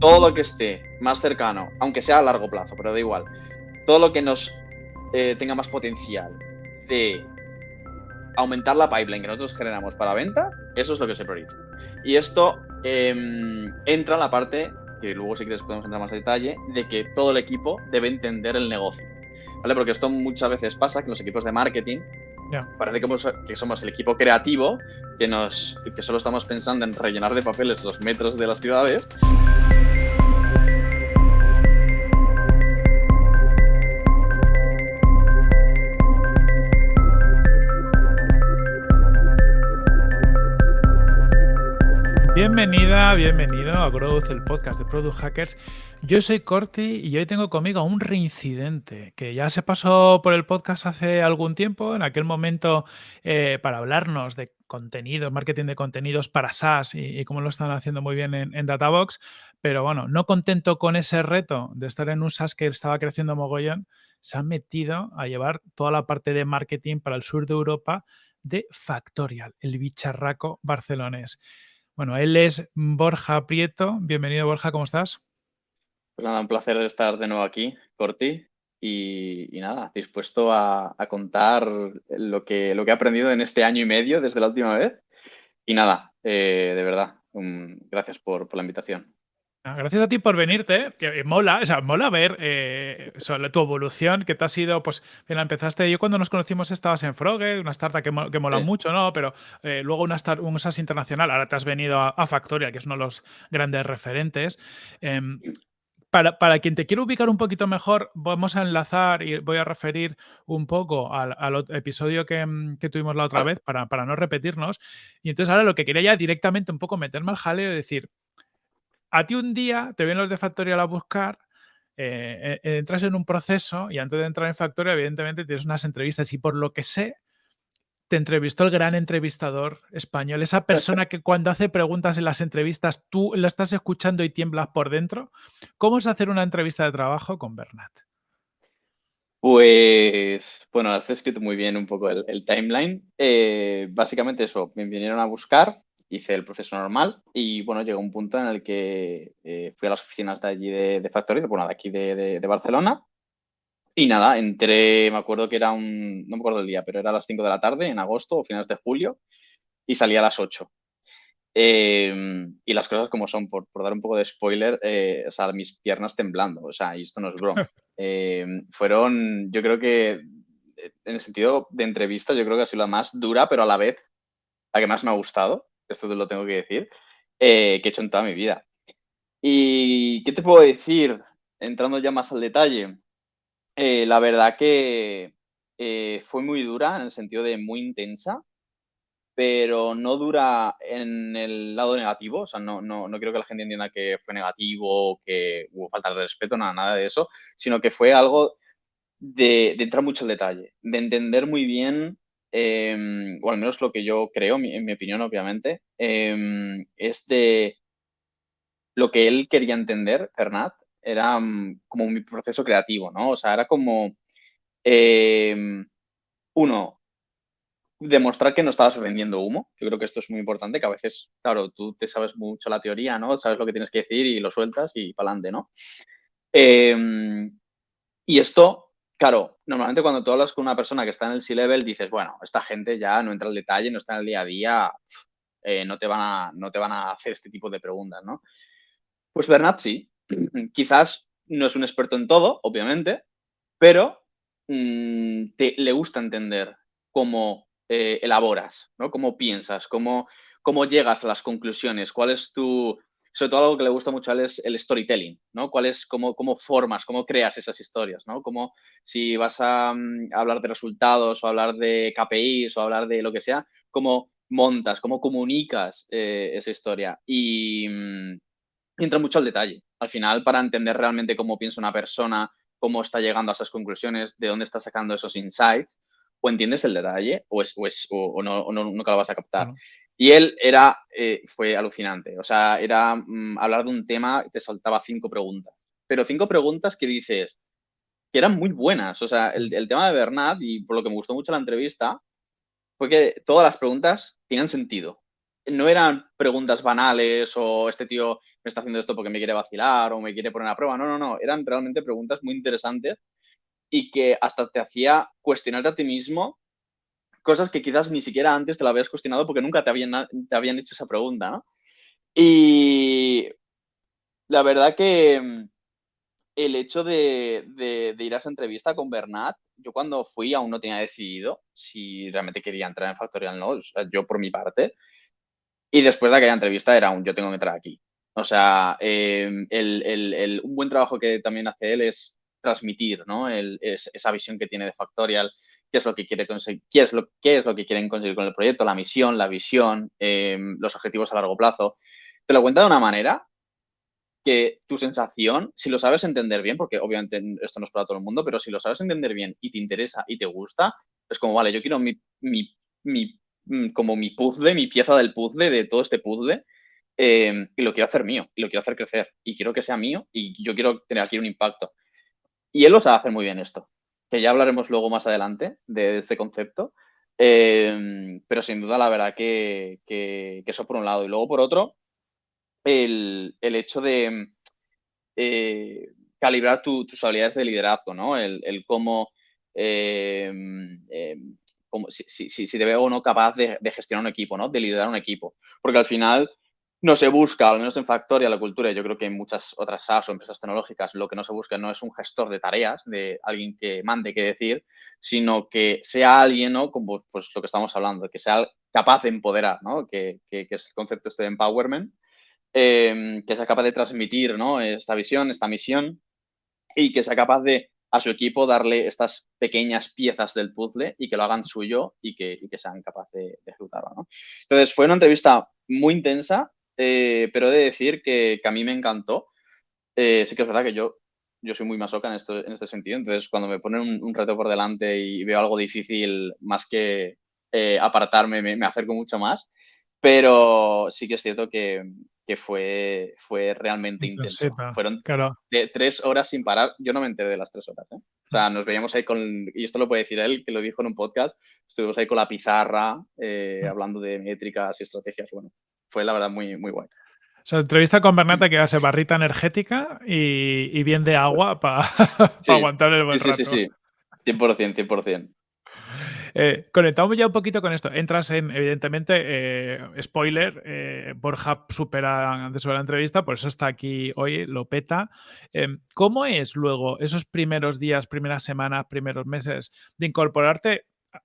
todo lo que esté más cercano, aunque sea a largo plazo, pero da igual, todo lo que nos eh, tenga más potencial de aumentar la pipeline que nosotros generamos para venta, eso es lo que se prioriza. Y esto em, entra en la parte, que luego si quieres podemos entrar más a detalle, de que todo el equipo debe entender el negocio. ¿Vale? Porque esto muchas veces pasa que los equipos de marketing parece que somos, el equipo creativo que, nos, que solo estamos pensando en rellenar de papeles los metros de las ciudades Bienvenida, bienvenido a Growth, el podcast de Product Hackers. Yo soy Corti y hoy tengo conmigo un reincidente que ya se pasó por el podcast hace algún tiempo, en aquel momento eh, para hablarnos de contenido, marketing de contenidos para SaaS y, cómo lo están haciendo muy bien en, Databox. Pero bueno, no contento con ese reto de estar en un SaaS que estaba creciendo mogollón, se han metido a llevar toda la parte de marketing para el sur de Europa de Factorial, el bicharraco barcelonés. Bueno, él es Borja Prieto. Bienvenido, Borja, ¿cómo estás? Pues nada, un placer estar de nuevo aquí, Corti. Y, nada, dispuesto a, contar lo que, lo que he aprendido en este año y medio desde la última vez. Y nada, eh, de verdad, gracias por la invitación. Ah, gracias a ti por venirte, que mola, o sea, mola ver eh, sobre tu evolución, que te ha sido, pues, bien, empezaste, yo cuando nos conocimos estabas en Frogger, una startup que, mola mucho, ¿no? Pero eh, luego una start, un SaaS internacional, ahora te has venido a, Factoria, que es uno de los grandes referentes. Em, para, para, quien te quiera ubicar un poquito mejor, vamos a enlazar y voy a referir un poco al, episodio que, mm, que, tuvimos la otra vez para, para no repetirnos. Y entonces ahora lo que quería ya directamente un poco meterme al jaleo y decir, a ti un día te vienen los de Factorial a buscar, eh, eh, entras en un proceso y antes de entrar en Factorial, evidentemente tienes unas entrevistas y por lo que sé, te entrevistó el gran entrevistador español, esa persona que cuando hace preguntas en las entrevistas tú lo estás escuchando y tiemblas por dentro. ¿Cómo es hacer una entrevista de trabajo con Bernat? Pues, bueno, has escrito muy bien un poco el, timeline. Eh, básicamente eso, me vinieron a buscar, hice el proceso normal y bueno, llegó un punto en el que eh, fui a las oficinas de allí de, de Factory, bueno, de aquí de, Barcelona. Y nada, entré, me acuerdo que era un, no me acuerdo el día, pero era a las 5 de la tarde, en agosto o finales de julio, y salí a las 8. Em, y las cosas como son, por, dar un poco de spoiler, eh, o sea, mis piernas temblando, o sea, y esto no es broma. Em, fueron, yo creo que, en el sentido de entrevista, yo creo que ha sido la más dura, pero a la vez la que más me ha gustado esto te lo tengo que decir, eh, que he hecho en toda mi vida. ¿Y qué te puedo decir? Entrando ya más al detalle, eh, la verdad que eh, fue muy dura en el sentido de muy intensa, pero no dura en el lado negativo, o sea, no, no, no quiero que la gente entienda que fue negativo, que hubo falta de respeto, nada, nada de eso, sino que fue algo de, de entrar mucho al detalle, de entender muy bien Em, o al menos lo que yo creo, en mi opinión, obviamente, em, es de lo que él quería entender, Fernat, era mm, como mi proceso creativo, ¿no? O sea, era como, em, uno, demostrar que no estabas vendiendo humo. Yo creo que esto es muy importante, que a veces, claro, tú te sabes mucho la teoría, ¿no? Sabes lo que tienes que decir y lo sueltas y para adelante, ¿no? y esto Claro, normalmente cuando tú hablas con una persona que está en el C-Level, dices, bueno, esta gente ya no entra al detalle, no está en el día a día, eh, no, te van a, no te van a hacer este tipo de preguntas, ¿no? Pues Bernat sí, quizás no es un experto en todo, obviamente, pero mm, te, le gusta entender cómo eh, elaboras, ¿no? Cómo piensas, cómo, cómo llegas a las conclusiones, cuál es tu, sobre todo algo que le gusta mucho a él es el storytelling, ¿no? ¿Cuál es, cómo, cómo formas, cómo creas esas historias, ¿no? Como si vas a, mm, hablar de resultados o hablar de KPIs o hablar de lo que sea, cómo montas, cómo comunicas eh, esa historia. Y, mm, entra mucho al detalle. Al final, para entender realmente cómo piensa una persona, cómo está llegando a esas conclusiones, de dónde está sacando esos insights, o entiendes el detalle o, es, o, no, o no, nunca lo vas a captar. Y él era, eh, fue alucinante. O sea, era mm, hablar de un tema te saltaba cinco preguntas. Pero cinco preguntas que dices que eran muy buenas. O sea, el, tema de Bernat, y por lo que me gustó mucho la entrevista, fue que todas las preguntas tenían sentido. No eran preguntas banales o este tío me está haciendo esto porque me quiere vacilar o me quiere poner a prueba. No, no, no. Eran realmente preguntas muy interesantes y que hasta te hacía cuestionarte a ti mismo cosas que quizás ni siquiera antes te la habías cuestionado porque nunca te habían, te habían hecho esa pregunta, ¿no? Y la verdad que mm, el hecho de, ir a esa entrevista con Bernat, yo cuando fui aún no tenía decidido si realmente quería entrar en Factorial no, yo por mi parte. Y después de aquella entrevista era un yo tengo que entrar aquí. O sea, em, un buen trabajo que también hace él es transmitir ¿no? esa visión que tiene de Factorial, qué es lo que es lo, es lo que quieren conseguir con el proyecto, la misión, la visión, em, los objetivos a largo plazo. Te lo cuenta de una manera que tu sensación, si lo sabes entender bien, porque obviamente esto no es para todo el mundo, pero si lo sabes entender bien y te interesa y te gusta, es como, vale, yo quiero mi, mi, mi mm, como mi puzzle, mi pieza del puzzle, de todo este puzzle, em, y lo quiero hacer mío, y lo quiero hacer crecer, y quiero que sea mío, y yo quiero tener aquí un impacto. Y él lo sabe hacer muy bien esto, que ya hablaremos luego más adelante de este concepto, em, pero sin duda la verdad que, que, eso por un lado. Y luego por otro, el, hecho de eh, calibrar tus habilidades de liderazgo, ¿no? El, cómo, em, em, si, si, si, te veo o no capaz de, gestionar un equipo, ¿no? De liderar un equipo. Porque al final no se busca, al menos en Factoria, la cultura, yo creo que en muchas otras SaaS o empresas tecnológicas, lo que no se busca no es un gestor de tareas, de alguien que mande qué decir, sino que sea alguien, ¿no? Como pues lo que estamos hablando, que sea capaz de empoderar, ¿no? Que, que, que es el concepto este de empowerment, Em, que sea capaz de transmitir esta visión, esta misión y que sea capaz de a su equipo darle estas pequeñas piezas del puzzle y que lo hagan suyo y que, sean capaces de, ejecutarlo. Entonces, fue una entrevista muy intensa, eh, pero he de decir que, a mí me encantó. Eh, sí que es verdad que yo, yo soy muy masoca en, esto, en este sentido, entonces cuando me ponen un, reto por delante y veo algo difícil, más que eh, apartarme, me, me acerco mucho más. Pero sí que es cierto que, que fue, fue realmente intenso. Fueron de tres horas sin parar. Yo no me enteré de las tres horas. ¿eh? O sea, nos veíamos ahí con, y esto lo puede decir él, que lo dijo en un podcast, estuvimos ahí con la pizarra, eh, mm. hablando de métricas y estrategias. Bueno, fue la verdad muy, muy guay. O sea, entrevista con Bernata que hace barrita energética y, bien de agua para aguantar el buen sí, Sí, sí, sí. 100%, 100%. Eh, conectamos ya un poquito con esto. Entras en, evidentemente, eh, spoiler, eh, Borja supera antes de la entrevista, por eso está aquí hoy, lo peta. Em, ¿Cómo es luego esos primeros días, primeras semanas, primeros meses de incorporarte?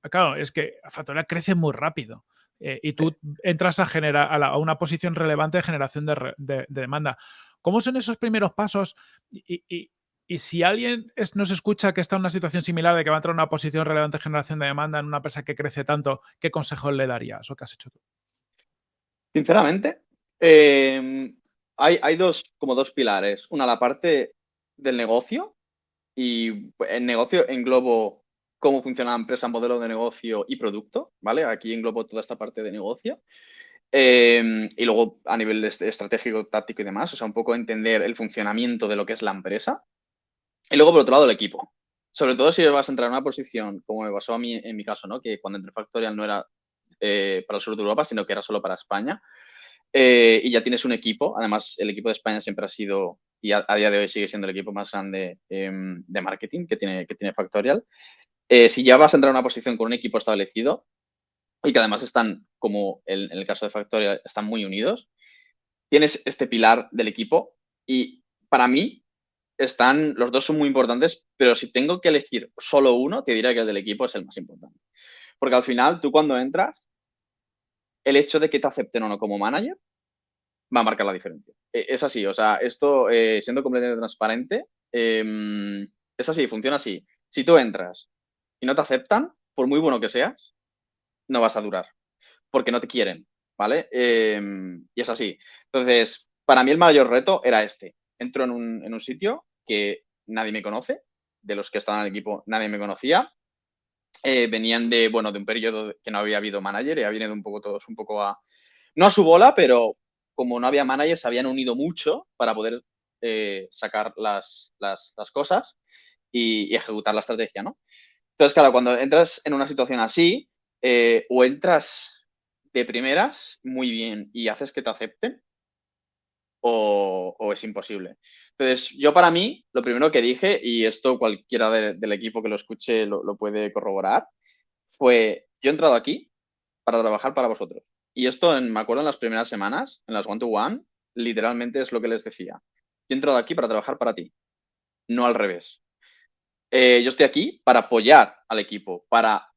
Claro, es que Factoría crece muy rápido. Y tú entras a generar a, una posición relevante de generación de, demanda. ¿Cómo son esos primeros pasos y, si alguien nos escucha que está en una situación similar de que va a entrar en una posición relevante de generación de demanda en una empresa que crece tanto, ¿qué consejos le darías o qué has hecho tú? Sinceramente, em, hay, dos, como dos pilares. Una, la parte del negocio y el negocio englobo cómo funciona la empresa, modelo de negocio y producto, ¿vale? Aquí englobo toda esta parte de negocio. Em, y luego a nivel estratégico, táctico y demás, o sea, un poco entender el funcionamiento de lo que es la empresa. Y luego, por otro lado, el equipo. Sobre todo si vas a entrar en una posición, como me pasó a mí en mi caso, ¿no? que cuando entré Factorial no era eh, para el sur de Europa, sino que era solo para España. Eh, y ya tienes un equipo. Además, el equipo de España siempre ha sido, y a, día de hoy sigue siendo el equipo más grande em, de marketing que tiene, que tiene Factorial. Eh, si ya vas a entrar en una posición con un equipo establecido y que además están, como en el caso de Factorial, están muy unidos, tienes este pilar del equipo y para mí están, los dos son muy importantes, pero si tengo que elegir solo uno, te diría que el del equipo es el más importante. Porque al final, tú cuando entras, el hecho de que te acepten o no como manager va a marcar la diferencia. E, es así, o sea, esto, eh, siendo completamente transparente, em, es así, funciona así. Si tú entras y no te aceptan, por muy bueno que seas, no vas a durar, porque no te quieren, ¿vale? Em, y es así. Entonces, para mí el mayor reto era este, entro en un, sitio que nadie me conoce, de los que estaban en el equipo nadie me conocía. Eh, venían de, bueno, de un periodo que no había habido manager y habían ido un poco todos un poco a, no a su bola, pero como no había manager, se habían unido mucho para poder eh, sacar las, cosas y, ejecutar la estrategia, ¿no? Entonces, claro, cuando entras en una situación así, eh, o entras de primeras muy bien y haces que te acepten, o, es imposible. Entonces, yo para mí, lo primero que dije, y esto cualquiera del equipo que lo escuche lo, puede corroborar, fue, yo he entrado aquí para trabajar para vosotros. Y esto, me acuerdo en las primeras semanas, en las one-to-one, literalmente es lo que les decía. Yo he entrado aquí para trabajar para ti, no al revés. Eh, yo estoy aquí para apoyar al equipo, para,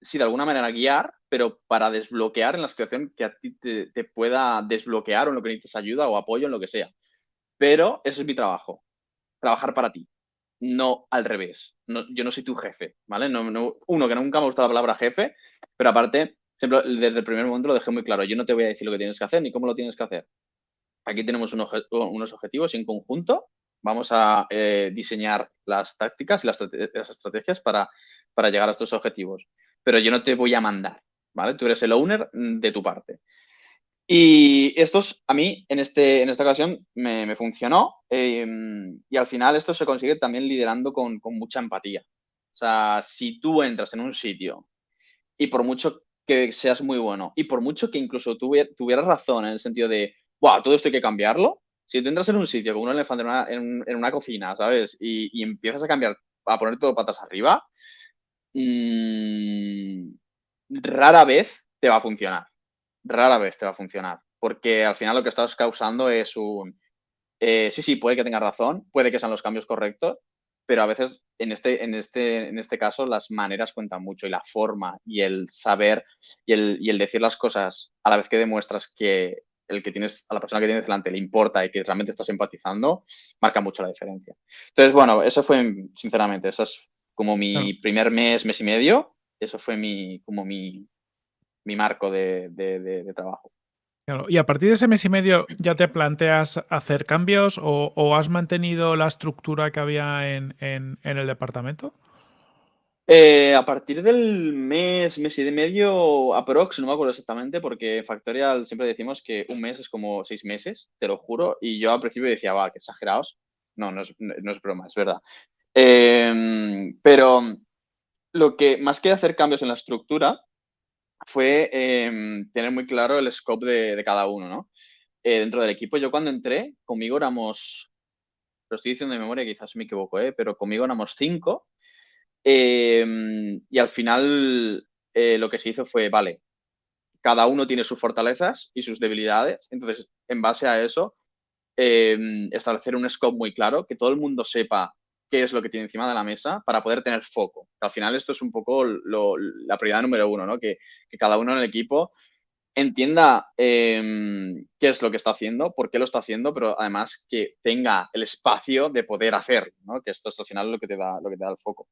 si de alguna manera guiar, pero para desbloquear en la situación que a ti te, pueda desbloquear o en lo que necesites ayuda o apoyo en lo que sea. Pero ese es mi trabajo, trabajar para ti, no al revés. yo no soy tu jefe, ¿vale? No, uno, que nunca me ha gustado la palabra jefe, pero aparte, siempre, desde el primer momento lo dejé muy claro. Yo no te voy a decir lo que tienes que hacer ni cómo lo tienes que hacer. Aquí tenemos unos objetivos en conjunto. Vamos a eh, diseñar las tácticas y las, estrategias para, llegar a estos objetivos. Pero yo no te voy a mandar. ¿vale? Tú eres el owner mm, de tu parte. Y estos, a mí, en, este, esta ocasión, me, funcionó. Em, y al final esto se consigue también liderando con, mucha empatía. O sea, si tú entras en un sitio y por mucho que seas muy bueno y por mucho que incluso tuvieras razón en el sentido de, wow, todo esto hay que cambiarlo, si tú entras en un sitio como un elefante en una, cocina, ¿sabes? Y, empiezas a cambiar, a poner todo patas arriba, mmm, rara vez te va a funcionar. Rara vez te va a funcionar. Porque al final lo que estás causando es un... Eh, sí, sí, puede que tengas razón, puede que sean los cambios correctos, pero a veces en este, en este, en este caso las maneras cuentan mucho y la forma y el saber y el, y el decir las cosas a la vez que demuestras que el que tienes, a la persona que tienes delante le importa y que realmente estás empatizando, marca mucho la diferencia. Entonces, bueno, eso fue, sinceramente, eso es como mi primer mes, mes y medio eso fue mi, como mi, marco de, trabajo. Y a partir de ese mes y medio, ¿ya te planteas hacer cambios o, has mantenido la estructura que había en, el departamento? Eh, a partir del mes, mes y medio, aprox, no me acuerdo exactamente, porque en Factorial siempre decimos que un mes es como seis meses, te lo juro, y yo al principio decía, va, que exagerados. No, no es, broma, es verdad. Em, pero lo que, más que hacer cambios en la estructura, fue em, tener muy claro el scope de, cada uno, ¿no? Eh, dentro del equipo, yo cuando entré, conmigo éramos, lo estoy diciendo de memoria, quizás me equivoco, ¿eh? pero conmigo éramos cinco. Em, y al final eh, lo que se hizo fue, vale, cada uno tiene sus fortalezas y sus debilidades. Entonces, en base a eso, em, establecer un scope muy claro, que todo el mundo sepa qué es lo que tiene encima de la mesa para poder tener foco. Al final esto es un poco la prioridad número uno, ¿no? Que, cada uno en el equipo entienda em, qué es lo que está haciendo, por qué lo está haciendo, pero además que tenga el espacio de poder hacerlo, ¿no? Que esto es al final lo que te da, lo que te da el foco.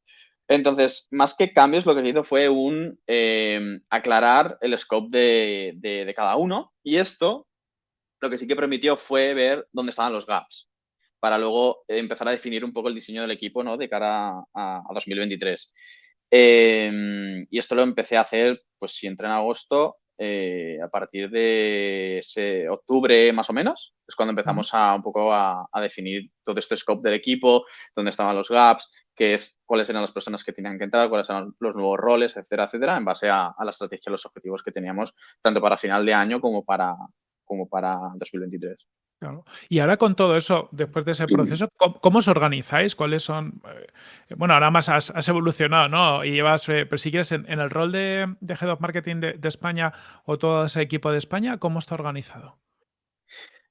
Entonces, más que cambios, lo que se hizo fue un em, aclarar el scope de, de cada uno y esto lo que sí que permitió fue ver dónde estaban los gaps para luego empezar a definir un poco el diseño del equipo ¿no? de cara a, 2023. Em, y esto lo empecé a hacer, pues si entré en agosto, eh, a partir de octubre más o menos, es cuando empezamos a un poco a, definir todo este scope del equipo, dónde estaban los gaps, qué es, cuáles eran las personas que tenían que entrar, cuáles eran los nuevos roles, etcétera, etcétera, en base a, la estrategia y los objetivos que teníamos, tanto para final de año como para, como para 2023. Y ahora con todo eso, después de ese proceso, ¿cómo, os organizáis? ¿Cuáles son? Eh, bueno, ahora más has, evolucionado, ¿no? Y llevas, eh, pero si quieres, en, el rol de, Head of Marketing de, España o todo ese equipo de España, ¿cómo está organizado?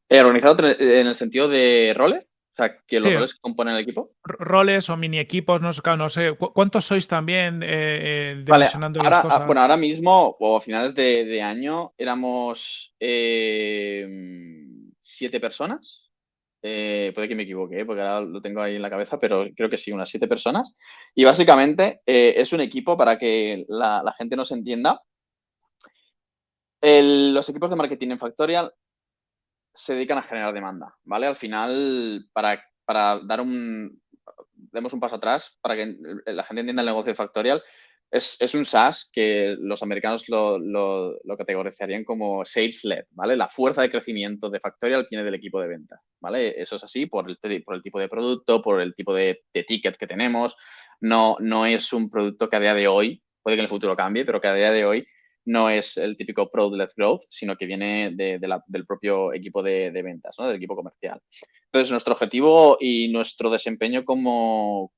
Eh, ¿Organizado en el sentido de roles? O sea, que los roles que componen el equipo. Roles o mini equipos, no, no sé. ¿Cuántos sois también eh, vale, ahora, las cosas? Bueno, ahora mismo, o a finales de, año, éramos siete personas. Eh, puede que me equivoque, ¿eh? porque ahora lo tengo ahí en la cabeza, pero creo que sí, unas siete personas. Y básicamente eh, es un equipo para que la, gente nos entienda. los equipos de marketing en Factorial se dedican a generar demanda, ¿vale? Al final, para, para dar un, demos un paso atrás, para que la gente entienda el negocio de Factorial, es, un SaaS que los americanos lo, lo, categorizarían como sales-led, ¿vale? La fuerza de crecimiento de Factorial viene del equipo de venta, ¿vale? Eso es así por el, por el tipo de producto, por el tipo de, ticket que tenemos. No, no es un producto que a día de hoy, puede que en el futuro cambie, pero que a día de hoy no es el típico product-led growth, sino que viene del propio equipo de, ventas, ¿no? del equipo comercial. Entonces, nuestro objetivo y nuestro desempeño como,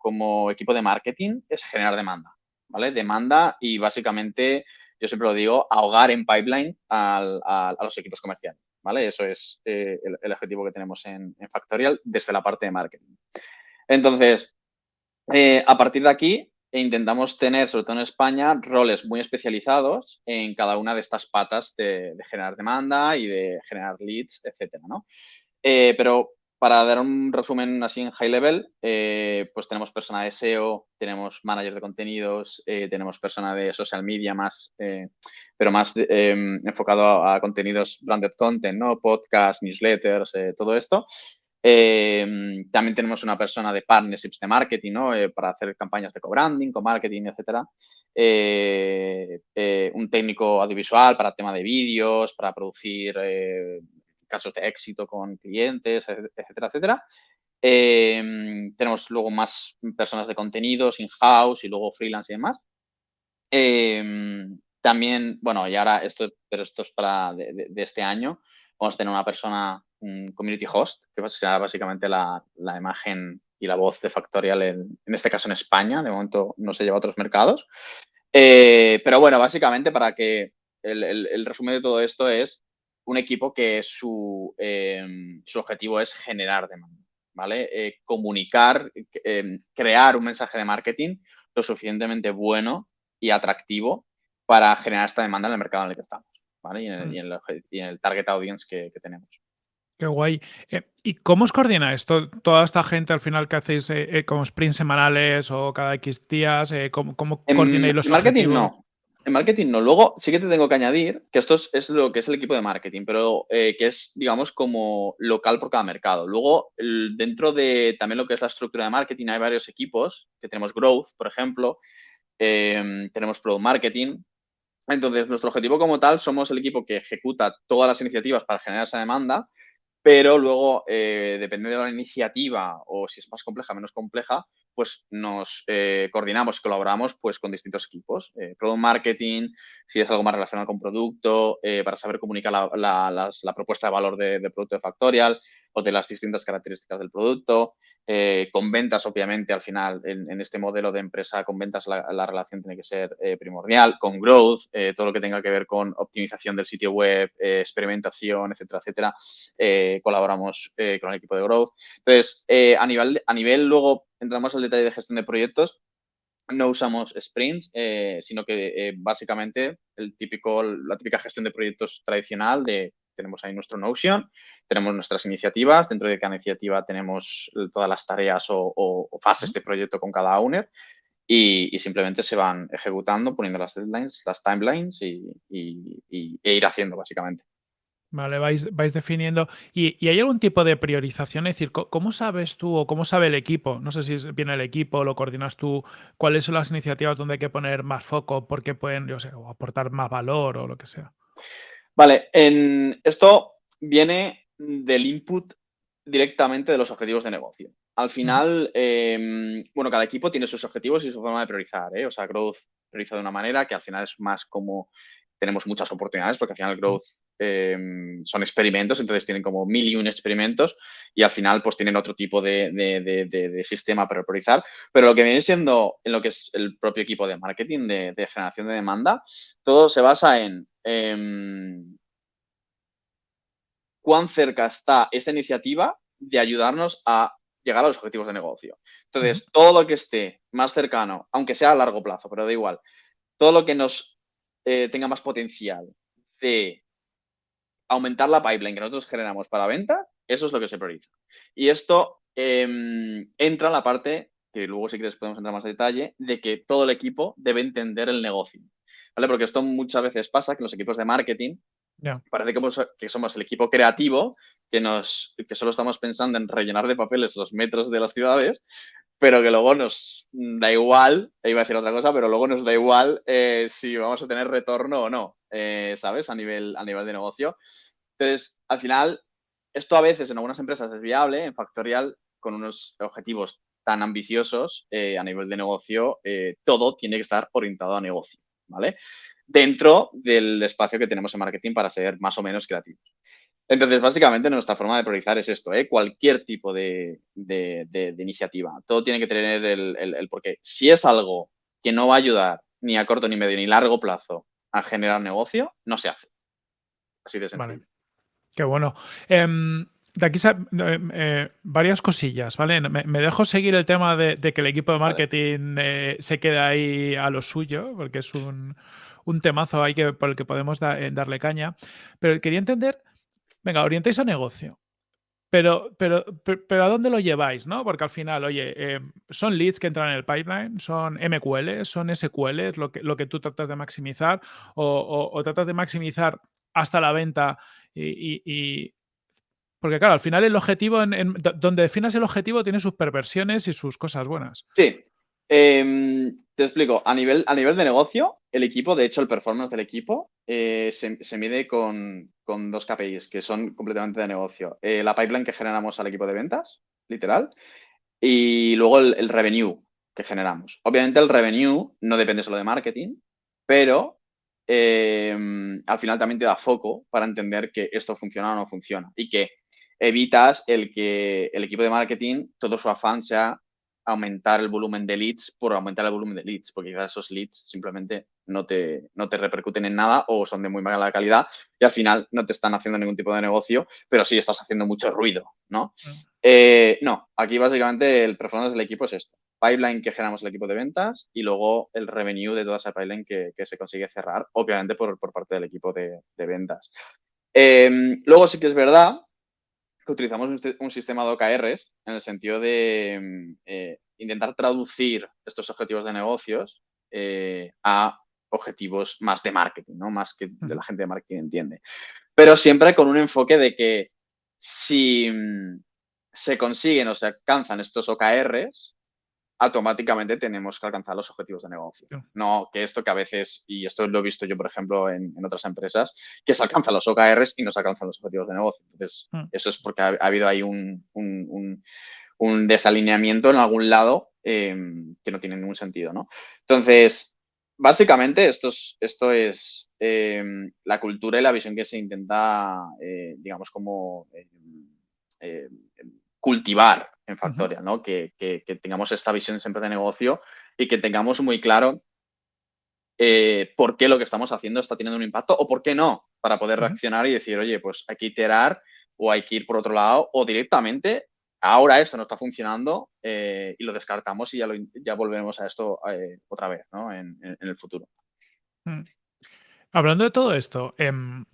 equipo de marketing es generar demanda, ¿vale? Demanda y básicamente, yo siempre lo digo, ahogar en pipeline a, los equipos comerciales, ¿vale? Eso es eh, el, objetivo que tenemos en, Factorial desde la parte de marketing. Entonces, eh, a partir de aquí, intentamos tener, sobre todo en España, roles muy especializados en cada una de estas patas de, generar demanda y de generar leads, etcétera, ¿no? Eh, pero para dar un resumen así en high level, eh, pues tenemos persona de SEO, tenemos manager de contenidos, eh, tenemos persona de social media más, pero más em, enfocado a, contenidos branded content, ¿no? Podcast, newsletters, todo esto. Em, también tenemos una persona de partnerships de marketing, ¿no? para hacer campañas de co-branding, co-marketing, etcétera. un técnico audiovisual para tema de vídeos, para producir casos de éxito con clientes, etcétera, etcétera. Em, tenemos luego más personas de contenidos, in-house y luego freelance y demás. Em, también, bueno, y ahora esto, pero esto es para de, este año, vamos a tener una persona, un community host, que será básicamente la, imagen y la voz de Factorial, en, este caso en España, de momento no se lleva a otros mercados. Eh, pero bueno, básicamente para que el resumen de todo esto es un equipo que su, em, su objetivo es generar demanda, ¿vale? Eh, comunicar, em, crear un mensaje de marketing lo suficientemente bueno y atractivo para generar esta demanda en el mercado en el que estamos, ¿vale? Y en el, mm. el, target audience que, tenemos. Qué guay. Eh, ¿Y cómo os coordina esto? Toda esta gente al final que hacéis eh, como sprints semanales o cada X días, ¿cómo, cómo coordináis los marketing No. En marketing no. Luego sí que te tengo que añadir que esto es, lo que es el equipo de marketing, pero eh, que es, digamos, como local por cada mercado. Luego, dentro de también lo que es la estructura de marketing, hay varios equipos, que tenemos Growth, por ejemplo, em, tenemos Product Marketing. Entonces, nuestro objetivo como tal, somos el equipo que ejecuta todas las iniciativas para generar esa demanda, pero luego, eh, dependiendo de la iniciativa o si es más compleja menos compleja, pues nos eh, coordinamos, colaboramos pues con distintos equipos, eh, product marketing, si es algo más relacionado con producto, eh, para saber comunicar la, propuesta de valor de, producto de Factorial o de las distintas características del producto, con ventas obviamente al final en, este modelo de empresa con ventas la, relación tiene que ser primordial, con growth, todo lo que tenga que ver con optimización del sitio web, experimentación, etcétera, etcétera, colaboramos con el equipo de growth. Entonces, a, nivel, a nivel luego entramos al detalle de gestión de proyectos, no usamos sprints, eh, sino que eh, básicamente el típico, la típica gestión de proyectos tradicional de tenemos ahí nuestro Notion, tenemos nuestras iniciativas, dentro de cada iniciativa tenemos todas las tareas o, fases de proyecto con cada owner y, simplemente se van ejecutando, poniendo las deadlines, las timelines y, e ir haciendo básicamente. Vale, vais, vais definiendo. ¿Y, hay algún tipo de priorización? Es decir, ¿cómo sabes tú o cómo sabe el equipo? No sé si viene el equipo, lo coordinas tú, cuáles son las iniciativas donde hay que poner más foco porque pueden, yo sé, aportar más valor o lo que sea. Vale, en esto viene del input directamente de los objetivos de negocio. Al final, em, bueno, cada equipo tiene sus objetivos y su forma de priorizar. ¿eh? O sea, Growth prioriza de una manera que al final es más como tenemos muchas oportunidades porque al final Growth em, son experimentos, entonces tienen como mil y un experimentos y al final pues tienen otro tipo de, sistema para priorizar. Pero lo que viene siendo en lo que es el propio equipo de marketing, de, generación de demanda, todo se basa en em, cuán cerca está esa iniciativa de ayudarnos a llegar a los objetivos de negocio. Entonces, todo lo que esté más cercano, aunque sea a largo plazo, pero da igual, todo lo que nos eh, tenga más potencial de aumentar la pipeline que nosotros generamos para venta, eso es lo que se prioriza. Y esto em, entra en la parte, que luego si quieres podemos entrar más en detalle, de que todo el equipo debe entender el negocio. ¿Vale? Porque esto muchas veces pasa que los equipos de marketing parece que, que somos el equipo creativo que, nos, que solo estamos pensando en rellenar de papeles los metros de las ciudades, pero que luego nos da igual, iba a decir otra cosa, pero luego nos da igual eh, si vamos a tener retorno o no, eh, ¿sabes? A nivel, a nivel de negocio. Entonces, al final, esto a veces en algunas empresas es viable, en Factorial, con unos objetivos tan ambiciosos eh, a nivel de negocio, todo tiene que estar orientado a negocio, ¿vale? dentro del espacio que tenemos en marketing para ser más o menos creativos. Entonces, básicamente, nuestra forma de priorizar es esto, ¿eh? cualquier tipo de, iniciativa. Todo tiene que tener el, el, porqué. Si es algo que no va a ayudar ni a corto, ni medio, ni largo plazo a generar negocio, no se hace. Así de sencillo. Qué bueno. Em, de aquí eh, eh, varias cosillas, ¿vale? Me, dejo seguir el tema de, que el equipo de marketing eh, se quede ahí a lo suyo, porque es un, temazo ahí que, por el que podemos darle caña. Pero quería entender, venga, orientáis a negocio. Pero, pero, pero, ¿a dónde lo lleváis? ¿no? Porque al final, oye, son leads que entran en el pipeline, son MQL, son SQL, lo que, lo que tú tratas de maximizar, o, tratas de maximizar hasta la venta y porque claro, al final el objetivo, en, donde definas el objetivo, tiene sus perversiones y sus cosas buenas. Sí. Em, te explico. A nivel, a nivel de negocio, el equipo, de hecho, el performance del equipo eh, se, mide con, dos KPIs que son completamente de negocio. Eh, la pipeline que generamos al equipo de ventas, literal, y luego el, revenue que generamos. Obviamente el revenue no depende solo de marketing, pero em, al final también te da foco para entender que esto funciona o no funciona y que evitas el que el equipo de marketing, todo su afán sea aumentar el volumen de leads por aumentar el volumen de leads, porque quizás esos leads simplemente no te, no te repercuten en nada o son de muy mala calidad y al final no te están haciendo ningún tipo de negocio, pero sí estás haciendo mucho ruido, ¿no? Mm. Eh, no, aquí básicamente el performance del equipo es esto. Pipeline que generamos el equipo de ventas y luego el revenue de toda esa pipeline que, se consigue cerrar, obviamente por, parte del equipo de, ventas. Eh, luego sí que es verdad que utilizamos un, sistema de OKRs en el sentido de mm, eh, intentar traducir estos objetivos de negocios eh, a objetivos más de marketing, ¿no? Más que de la gente de marketing entiende. Pero siempre con un enfoque de que si mm, se consiguen o se alcanzan estos OKRs, automáticamente tenemos que alcanzar los objetivos de negocio. No que esto que a veces, y esto lo he visto yo, por ejemplo, en, otras empresas, que se alcanzan los OKRs y no se alcanzan los objetivos de negocio. Entonces, mm. eso es porque ha, habido ahí un, desalineamiento en algún lado em, que no tiene ningún sentido, ¿no? Entonces, básicamente esto es, esto es em, la cultura y la visión que se intenta, eh, digamos, como em, cultivar en Factorial, ¿no? Que, tengamos esta visión siempre de negocio y que tengamos muy claro eh, por qué lo que estamos haciendo está teniendo un impacto o por qué no, para poder reaccionar y decir, oye, pues hay que iterar o hay que ir por otro lado o directamente, ahora esto no está funcionando eh, y lo descartamos y ya, lo, ya volvemos a esto eh, otra vez, ¿no? En, el futuro. Mm. Hablando de todo esto, em,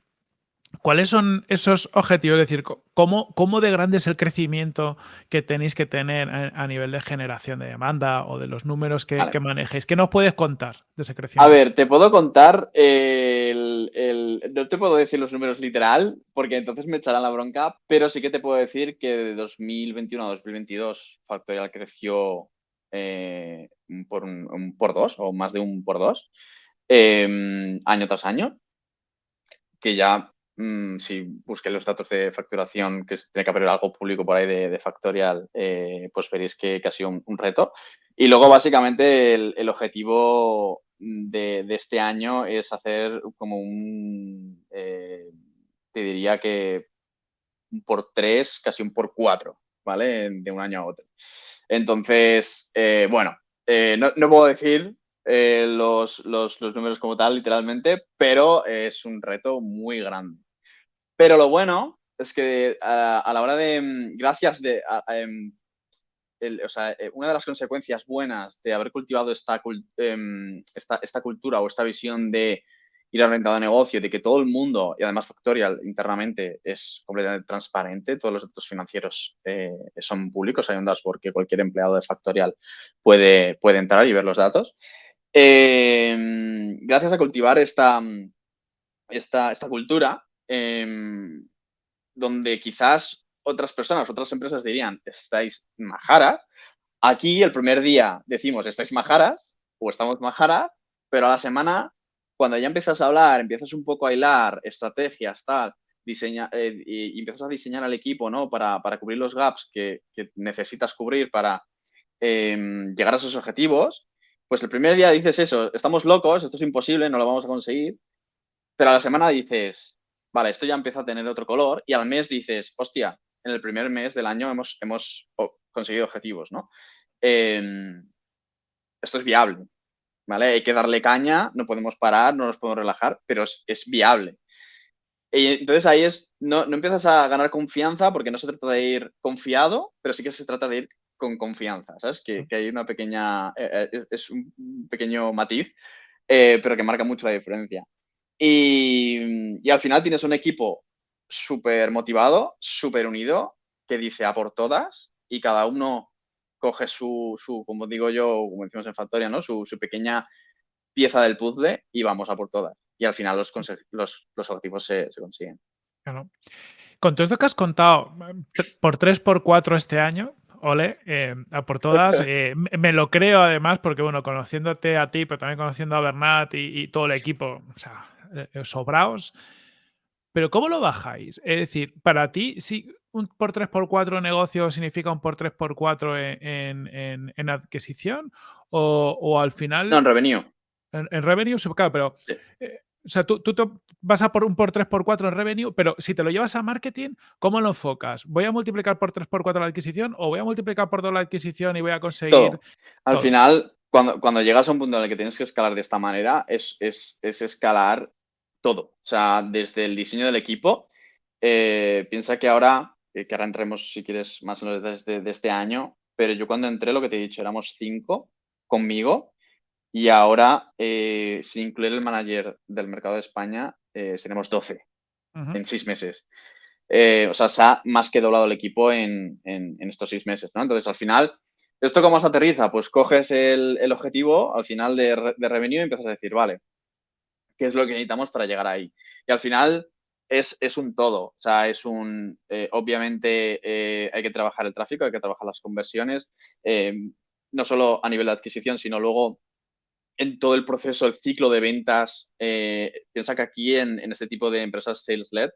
¿Cuáles son esos objetivos? Es decir, ¿cómo, ¿cómo, de grande es el crecimiento que tenéis que tener a, nivel de generación de demanda o de los números que, manejéis? ¿Qué nos puedes contar de ese crecimiento? A ver, te puedo contar, el, no te puedo decir los números literal, porque entonces me echarán la bronca, pero sí que te puedo decir que de 2021 a 2022 Factorial creció eh, por, un, por dos o más de un por dos em, año tras año, que ya Mm, si busqué los datos de facturación, que tiene que haber algo público por ahí de, Factorial, eh, pues veréis que, ha sido un, reto. Y luego, básicamente, el, objetivo de, este año es hacer como un, eh, te diría que un por tres, casi un por cuatro, ¿vale? De un año a otro. Entonces, eh, bueno, no, no, puedo decir los, los, números como tal, literalmente, pero es un reto muy grande. Pero lo bueno es que a, la hora de, mm, gracias de, em, o sea, eh, una de las consecuencias buenas de haber cultivado em, esta, esta, cultura o esta visión de ir al mercado de negocio, de que todo el mundo, y además Factorial internamente es completamente transparente, todos los datos financieros eh, son públicos, hay un dashboard que cualquier empleado de Factorial puede, puede entrar y ver los datos. Em, gracias a cultivar esta, esta, esta cultura, Em, donde quizás otras personas, otras empresas dirían, estáis majaras. Aquí el primer día decimos, estáis majaras o estamos majaras, pero a la semana, cuando ya empiezas a hablar, empiezas un poco a hilar estrategias, tal, diseña, eh, y, empiezas a diseñar al equipo, ¿no? Para, cubrir los gaps que, necesitas cubrir para em, llegar a esos objetivos, pues el primer día dices eso, estamos locos, esto es imposible, no lo vamos a conseguir, pero a la semana dices, vale, esto ya empieza a tener otro color y al mes dices, hostia, en el primer mes del año hemos, hemos conseguido objetivos, ¿no? Em, esto es viable, ¿vale? Hay que darle caña, no podemos parar, no nos podemos relajar, pero es, viable. Y entonces ahí es, no, no, empiezas a ganar confianza porque no se trata de ir confiado, pero sí que se trata de ir con confianza, ¿sabes? Que, que hay una pequeña, eh, eh, es un pequeño matiz, eh, pero que marca mucho la diferencia. Y, y al final tienes un equipo súper motivado, súper unido, que dice a por todas y cada uno coge su, su como digo yo, como decimos en Factoria, ¿no? Su, su, pequeña pieza del puzzle y vamos a por todas. Y al final los, los, los objetivos se, se consiguen. Claro. Con todo esto que has contado, por 3 por 4 este año, ole, eh, a por todas. Eh, me lo creo además porque, bueno, conociéndote a ti, pero también conociendo a Bernat y, y todo el equipo, o sea, sobraos. Pero ¿cómo lo bajáis? Es decir, para ti, si un por 3 por 4 negocio significa un por 3 por 4 en, en, en adquisición o, o, al final... No, en revenue. En, en revenue, claro, pero... Eh, o sea, tú, tú, vas a por un por 3 por 4 en revenue, pero si te lo llevas a marketing, ¿cómo lo enfocas? ¿Voy a multiplicar por 3 por 4 la adquisición o voy a multiplicar por 2 la adquisición y voy a conseguir... Todo. Al todo? final, cuando, cuando llegas a un punto en el que tienes que escalar de esta manera, es, es, es escalar todo. O sea, desde el diseño del equipo, eh, piensa que ahora, eh, que ahora entremos, si quieres, más en los detalles de, de, este año, pero yo cuando entré, lo que te he dicho, éramos cinco conmigo y ahora, eh, sin incluir el manager del mercado de España, eh, seremos 12 uh -huh. en seis meses. O sea, se ha más que doblado el equipo en, en, en, estos seis meses, ¿no? Entonces, al final, ¿esto cómo se aterriza? Pues coges el, el objetivo al final de, de revenue y empiezas a decir, vale, qué es lo que necesitamos para llegar ahí. Y al final es, es un todo, o sea, es un, eh, obviamente eh, hay que trabajar el tráfico, hay que trabajar las conversiones, eh, no solo a nivel de adquisición, sino luego en todo el proceso, el ciclo de ventas. Piensa que aquí en, en, este tipo de empresas sales-led,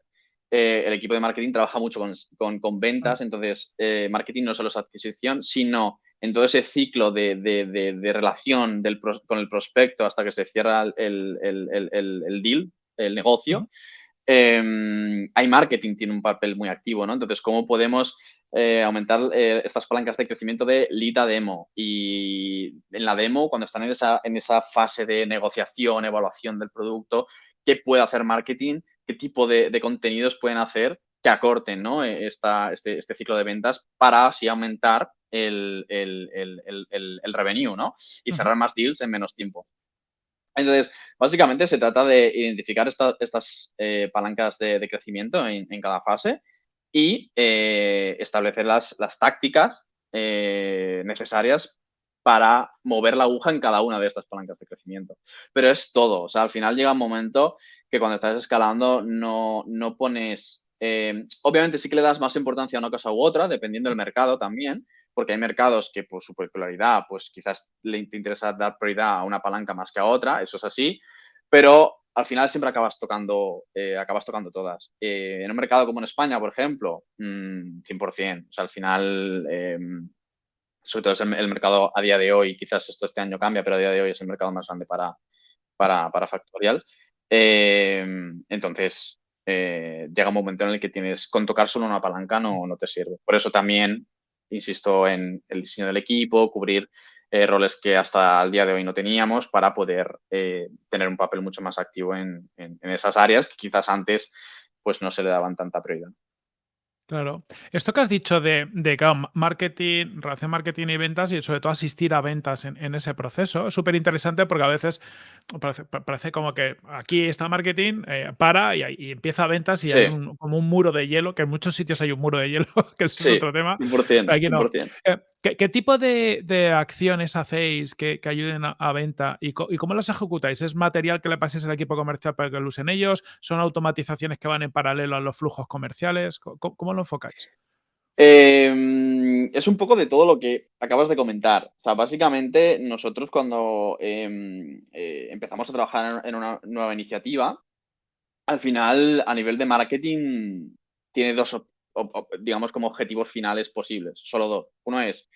el equipo de marketing trabaja mucho con, con, con ventas, entonces marketing no solo es adquisición, sino en todo ese ciclo de, de, de, de relación del, con el prospecto hasta que se cierra el, el, el deal, el negocio, eh, hay marketing, tiene un papel muy activo, ¿no? Entonces, ¿cómo podemos eh, aumentar eh, estas palancas de crecimiento de lead a demo? Y en la demo, cuando están en esa, en esa fase de negociación, evaluación del producto, ¿qué puede hacer marketing? ¿Qué tipo de, de contenidos pueden hacer que acorten ¿no? Esta, este, este, ciclo de ventas para así aumentar el, el, el, el revenue, ¿no? Y cerrar más deals en menos tiempo. Entonces, básicamente se trata de identificar esta, estas eh, palancas de, de crecimiento en, en, cada fase y eh, establecer las, las tácticas eh, necesarias para mover la aguja en cada una de estas palancas de crecimiento. Pero es todo, o sea, al final llega un momento que cuando estás escalando no, no pones, eh, obviamente sí que le das más importancia a una cosa u otra, dependiendo del mercado también, porque hay mercados que por su peculiaridad, pues quizás le te interesa dar prioridad a una palanca más que a otra, eso es así, pero al final siempre acabas tocando, eh, acabas tocando todas. Eh, en un mercado como en España, por ejemplo, mmm, 100%, o sea, al final, sobre todo es el, el, mercado a día de hoy, quizás esto este año cambia, pero a día de hoy es el mercado más grande para, para, para Factorial. entonces, llega un momento en el que tienes, con tocar solo una palanca no, no te sirve. Por eso también insisto en el diseño del equipo, cubrir eh, roles que hasta el día de hoy no teníamos para poder eh, tener un papel mucho más activo en, en, en, esas áreas que quizás antes pues no se le daban tanta prioridad. Claro. Esto que has dicho de, de claro, marketing, relación marketing y ventas y sobre todo asistir a ventas en, en ese proceso es súper interesante porque a veces parece, parece, como que aquí está marketing, eh, para y, y, empieza ventas y sí. hay un, como un muro de hielo, que en muchos sitios hay un muro de hielo, que es sí, otro tema. 100%, aquí no. 100%. Eh, ¿qué, ¿qué, tipo de, acciones hacéis que, ayuden a, venta y, cómo las ejecutáis? ¿Es material que le paséis al equipo comercial para que lo usen ellos? ¿Son automatizaciones que van en paralelo a los flujos comerciales? ¿Cómo, cómo lo enfocáis? Eh, es un poco de todo lo que acabas de comentar. O sea, básicamente nosotros cuando eh, eh, empezamos a trabajar en una nueva iniciativa, al final a nivel de marketing tiene dos, digamos, como objetivos finales posibles, solo dos. Uno es,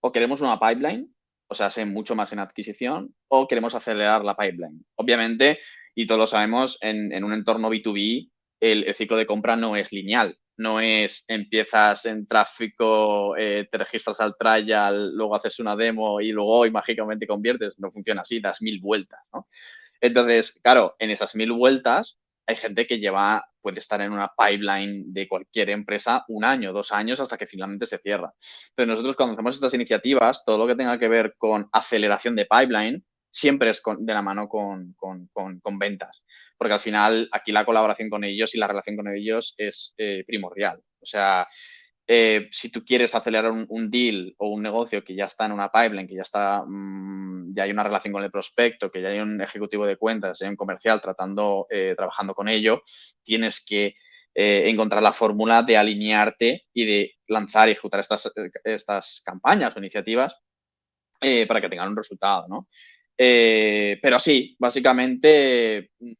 o queremos una pipeline o sea, sé mucho más en adquisición, o queremos acelerar la pipeline. Obviamente, y todos lo sabemos, en, un entorno B2B, el, ciclo de compra no es lineal. No es empiezas en tráfico, eh, te registras al trial, luego haces una demo y luego hoy mágicamente conviertes. No funciona así, das mil vueltas. Entonces, claro, en esas mil vueltas hay gente que lleva, puede estar en una pipeline de cualquier empresa un año, dos años, hasta que finalmente se cierra. Pero nosotros cuando hacemos estas iniciativas, todo lo que tenga que ver con aceleración de pipeline, siempre es de la mano con, ventas. Porque al final aquí la colaboración con ellos y la relación con ellos es eh, primordial. O sea, eh, si tú quieres acelerar un, deal o un negocio que ya está en una pipeline, que ya está, mm, ya hay una relación con el prospecto, que ya hay un ejecutivo de cuentas, hay un comercial tratando, eh, trabajando con ello, tienes que eh, encontrar la fórmula de alinearte y de lanzar y ejecutar estas, estas campañas o iniciativas para que tengan un resultado, ¿no? pero sí, básicamente mm,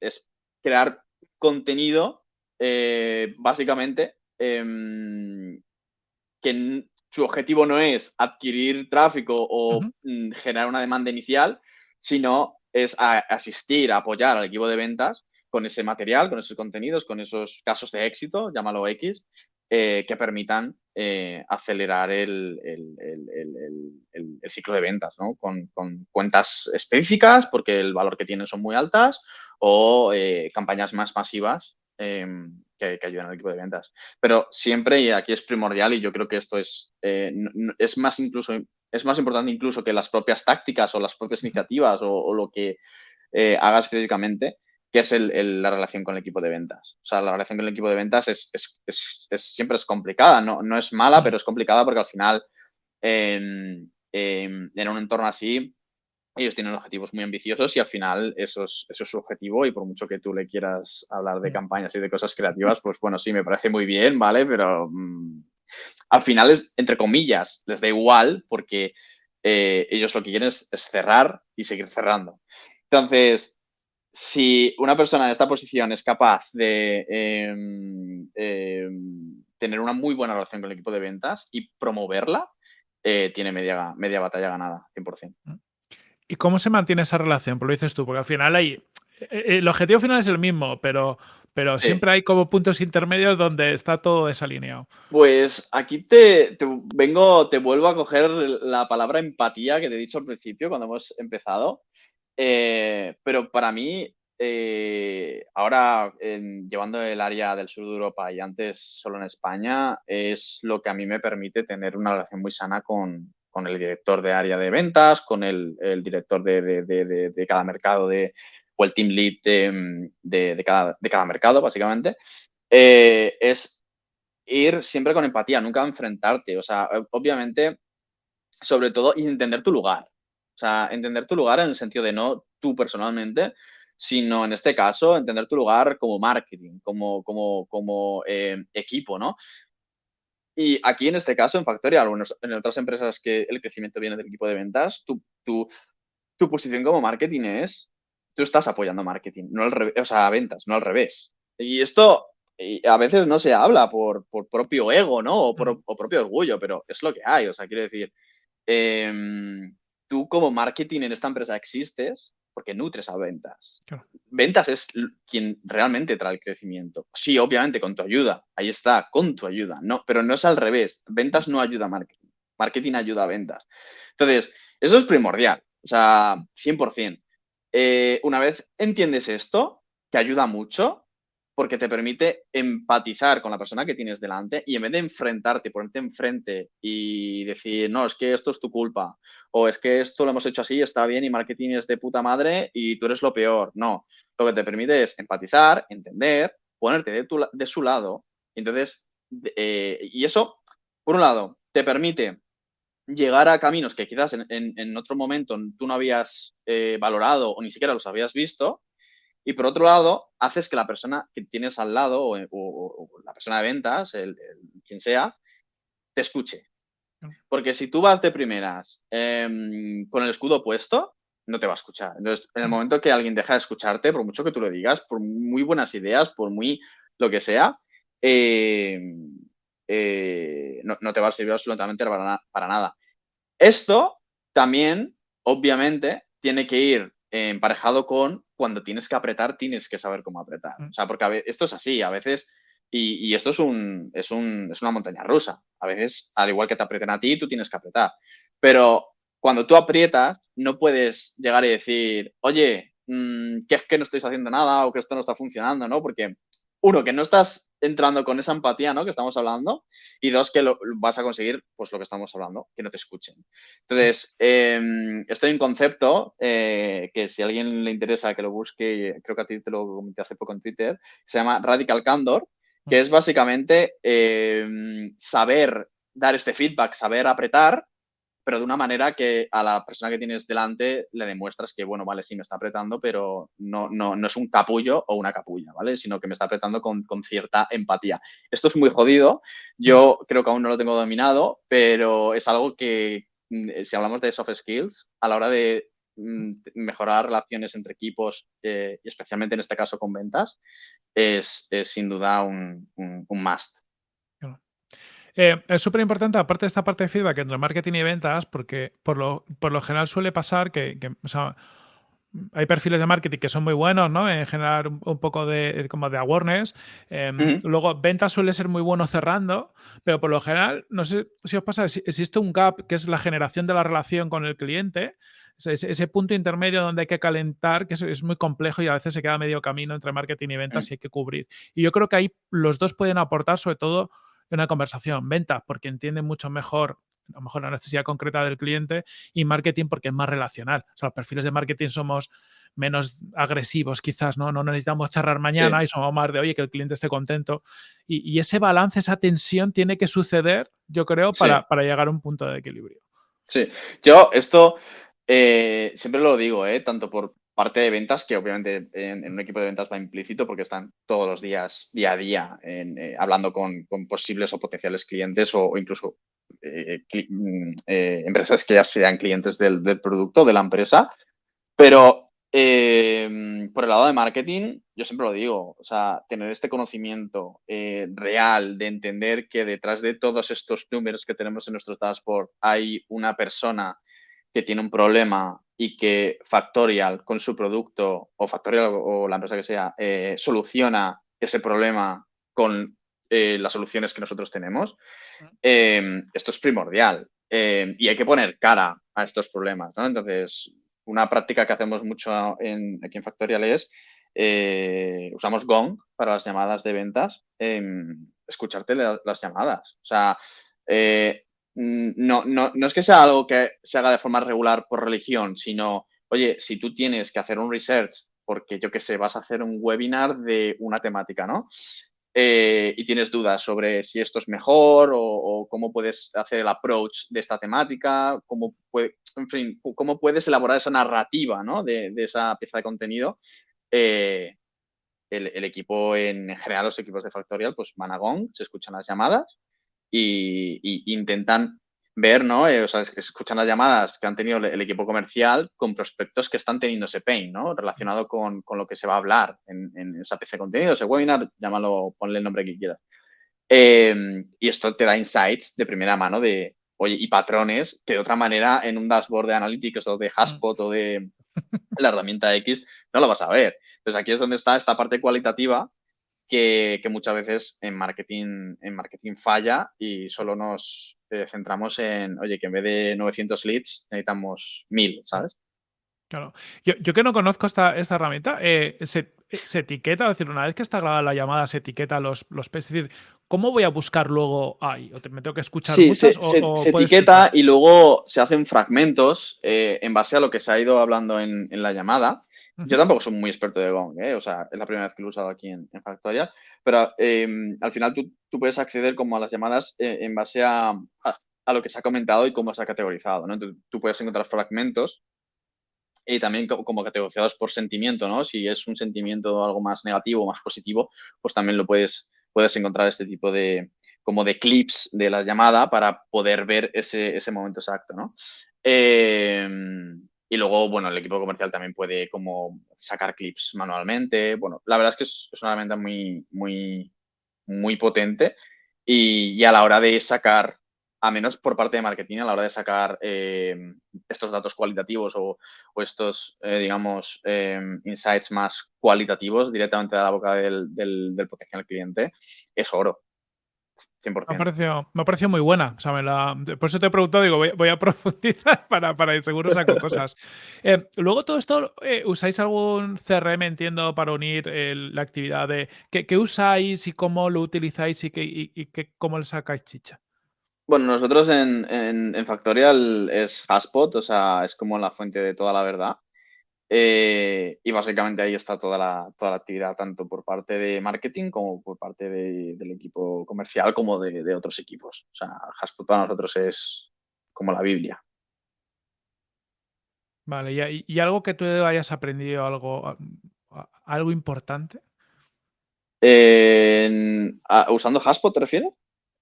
es crear contenido, básicamente, Em, que su objetivo no es adquirir tráfico o mm, generar una demanda inicial, sino es asistir, apoyar al equipo de ventas con ese material, con esos contenidos, con esos casos de éxito, llámalo X, eh, que permitan eh, acelerar el, ciclo de ventas, ¿no? Con, cuentas específicas, porque el valor que tienen son muy altas, o eh, campañas más masivas em, que, ayudan al equipo de ventas. Pero siempre, y aquí es primordial, y yo creo que esto es, eh, es más incluso, es más importante incluso que las propias tácticas o las propias iniciativas o, lo que eh, hagas físicamente, que es la relación con el equipo de ventas. O sea, la relación con el equipo de ventas es, siempre es complicada, no, no, es mala, pero es complicada porque al final en un entorno así ellos tienen objetivos muy ambiciosos y al final eso es, eso es su objetivo y por mucho que tú le quieras hablar de mm. campañas y de cosas creativas, pues bueno, sí, me parece muy bien, ¿vale? Pero mm, al final es, entre comillas, les da igual porque eh, ellos lo que quieren es, cerrar y seguir cerrando. Entonces, si una persona en esta posición es capaz de em, em, tener una muy buena relación con el equipo de ventas y promoverla, eh, tiene media, media batalla ganada, 100%. ¿Y cómo se mantiene esa relación? Pues lo dices tú, porque al final hay. Eh, eh, el objetivo final es el mismo, pero, pero siempre hay como puntos intermedios donde está todo desalineado. Pues aquí te, vengo, te vuelvo a coger la palabra empatía que te he dicho al principio cuando hemos empezado. Eh, pero para mí, ahora llevando el área del sur de Europa y antes solo en España, es lo que a mí me permite tener una relación muy sana con, con el director de área de ventas, con el, director de, cada mercado de, o el team lead de, cada, mercado, básicamente, eh, es ir siempre con empatía, nunca enfrentarte. O sea, obviamente, sobre todo, entender tu lugar. O sea, entender tu lugar en el sentido de no tú personalmente, sino en este caso, entender tu lugar como marketing, como, como, como eh, equipo, ¿no? Y aquí en este caso, en Factorial o en otras empresas que el crecimiento viene del equipo de ventas, tu, tu, tu posición como marketing es, tú estás apoyando marketing, no al revés, o sea, ventas, no al revés. Y esto a veces no se habla por, por propio ego, ¿no? O, por, o propio orgullo, pero es lo que hay. O sea, quiero decir, em, tú como marketing en esta empresa existes porque nutres a ventas. Ventas es quien realmente trae el crecimiento. Sí, obviamente, con tu ayuda. Ahí está, con tu ayuda. No, pero no es al revés. Ventas no ayuda a marketing. Marketing ayuda a ventas. Entonces, eso es primordial. O sea, 100%. Eh, una vez entiendes esto, que ayuda mucho, porque te permite empatizar con la persona que tienes delante y en vez de enfrentarte, ponerte enfrente y decir, no, es que esto es tu culpa, o es que esto lo hemos hecho así, está bien y marketing es de puta madre y tú eres lo peor. No, lo que te permite es empatizar, entender, ponerte de, tu, su lado. Entonces, eh, y eso, por un lado, te permite llegar a caminos que quizás en, otro momento tú no habías eh, valorado o ni siquiera los habías visto, y por otro lado, haces que la persona que tienes al lado o, la persona de ventas, el, quien sea, te escuche. Porque si tú vas de primeras em, con el escudo puesto, no te va a escuchar. Entonces, en el momento que alguien deja de escucharte, por mucho que tú lo digas, por muy buenas ideas, por muy lo que sea, em, eh, no, te va a servir absolutamente para, para nada. Esto también, obviamente, tiene que ir emparejado con cuando tienes que apretar, tienes que saber cómo apretar. Mm. O sea, porque esto es así, a veces, y, esto es, un, es, un, es una montaña rusa. A veces, al igual que te aprieten a ti, tú tienes que apretar. Pero cuando tú aprietas, no puedes llegar y decir, oye, mm, que es que no estáis haciendo nada o que esto no está funcionando, ¿no? Porque uno, que no estás entrando con esa empatía, ¿no? Que estamos hablando. Y dos, que lo, vas a conseguir, pues lo que estamos hablando, que no te escuchen. Entonces, eh, esto hay un concepto eh, que si a alguien le interesa que lo busque, creo que a ti te lo comenté hace poco en Twitter, se llama Radical Candor, que es básicamente em, saber dar este feedback, saber apretar pero de una manera que a la persona que tienes delante le demuestras que, bueno, vale, sí me está apretando, pero no, no, no es un capullo o una capulla, ¿vale? Sino que me está apretando con, cierta empatía. Esto es muy jodido, yo creo que aún no lo tengo dominado, pero es algo que, mm, si hablamos de soft skills, a la hora de mm, mejorar relaciones entre equipos, eh, y especialmente en este caso con ventas, es, sin duda un, un, un must. Eh, es súper importante, aparte de esta parte de feedback entre marketing y ventas, porque por lo, por lo general suele pasar que, hay perfiles de marketing que son muy buenos, ¿no? En generar un, poco de, como de awareness. Em, luego, ventas suele ser muy bueno cerrando, pero por lo general, no sé si os pasa, existe un gap que es la generación de la relación con el cliente, ese, punto intermedio donde hay que calentar, que es, muy complejo y a veces se queda medio camino entre marketing y ventas y hay que cubrir. Y yo creo que ahí los dos pueden aportar, sobre todo, una conversación. Ventas porque entiende mucho mejor a lo mejor la necesidad concreta del cliente y marketing porque es más relacional. O sea, los perfiles de marketing somos menos agresivos quizás, ¿no? No necesitamos cerrar mañana y somos más de, oye, que el cliente esté contento. Y, ese balance, esa tensión tiene que suceder, yo creo, para, para, llegar a un punto de equilibrio. Sí, yo esto eh, siempre lo digo, ¿eh? tanto por parte de ventas, que obviamente en, un equipo de ventas va implícito porque están todos los días, día a día, eh, hablando con, posibles o potenciales clientes o, incluso eh, mm, eh, empresas que ya sean clientes del, producto de la empresa. Pero por el lado de marketing, yo siempre lo digo, o sea, tener este conocimiento real de entender que detrás de todos estos números que tenemos en nuestro dashboard hay una persona que tiene un problema y que Factorial con su producto o Factorial o la empresa que sea eh, soluciona ese problema con eh, las soluciones que nosotros tenemos, em, esto es primordial em, y hay que poner cara a estos problemas. Entonces, una práctica que hacemos mucho en, aquí en Factorial es eh, usamos Gong para las llamadas de ventas, em, escucharte las llamadas. O sea, no, no, no es que sea algo que se haga de forma regular por religión, sino, oye, si tú tienes que hacer un research, porque yo qué sé, vas a hacer un webinar de una temática, ¿no? Eh, y tienes dudas sobre si esto es mejor o, cómo puedes hacer el approach de esta temática, cómo, en fin, cómo puedes elaborar esa narrativa ¿no? de, esa pieza de contenido. Eh, el, equipo, en general, los equipos de Factorial, pues van a Gong, se escuchan las llamadas y, intentan ver, ¿no? Eh, o sea, escuchan las llamadas que han tenido el, equipo comercial con prospectos que están teniendo ese pain, ¿no? Relacionado con, lo que se va a hablar en, esa pieza de contenido, ese webinar, llámalo, ponle el nombre que quieras. Em, y esto te da insights de primera mano de, oye, y patrones que de otra manera en un dashboard de analytics o de Haspot o de la herramienta X no lo vas a ver. Entonces aquí es donde está esta parte cualitativa que, muchas veces en marketing, en marketing falla y solo nos eh, centramos en, oye, que en vez de 900 leads necesitamos 1000, ¿sabes? Claro. Yo, que no conozco esta, esta herramienta, eh, se, etiqueta, es decir, una vez que está grabada la llamada, se etiqueta los, los Es decir, ¿cómo voy a buscar luego ahí? ¿O te, me tengo que escuchar sí, se, etiqueta y luego se hacen fragmentos eh, en base a lo que se ha ido hablando en, en la llamada. Yo tampoco soy muy experto de Gong, ¿eh? o sea, es la primera vez que lo he usado aquí en, Factorial, pero em, al final tú, puedes acceder como a las llamadas eh, en base a, a, lo que se ha comentado y cómo se ha categorizado, ¿no? tú puedes encontrar fragmentos y también como categorizados por sentimiento, ¿no? Si es un sentimiento algo más negativo o más positivo, pues también lo puedes, puedes encontrar este tipo de, como de clips de la llamada para poder ver ese, ese momento exacto, ¿no? Eh, y luego, bueno, el equipo comercial también puede como sacar clips manualmente. Bueno, la verdad es que es, una herramienta muy, muy, muy potente y, a la hora de sacar a menos por parte de marketing a la hora de sacar em, estos datos cualitativos o, estos, eh, digamos, em, insights más cualitativos directamente de la boca del, del potencial cliente, es oro. Me ha, parecido, muy buena. por eso te he preguntado, digo, voy, a profundizar para, para seguro saco cosas. Eh, luego todo esto, eh, ¿usáis algún CRM, entiendo, para unir la actividad de qué, usáis y cómo lo utilizáis y, y, cómo le sacáis chicha? Bueno, nosotros en, en, Factorial es Haspot, o sea, es como la fuente de toda la verdad. Eh, y básicamente ahí está toda la, toda la actividad, tanto por parte de marketing como por parte del equipo comercial, como de, otros equipos. O sea, Haspot para nosotros es como la Biblia. Vale, ¿y, algo que tú hayas aprendido, algo, algo importante? ¿Usando Haspot te refieres?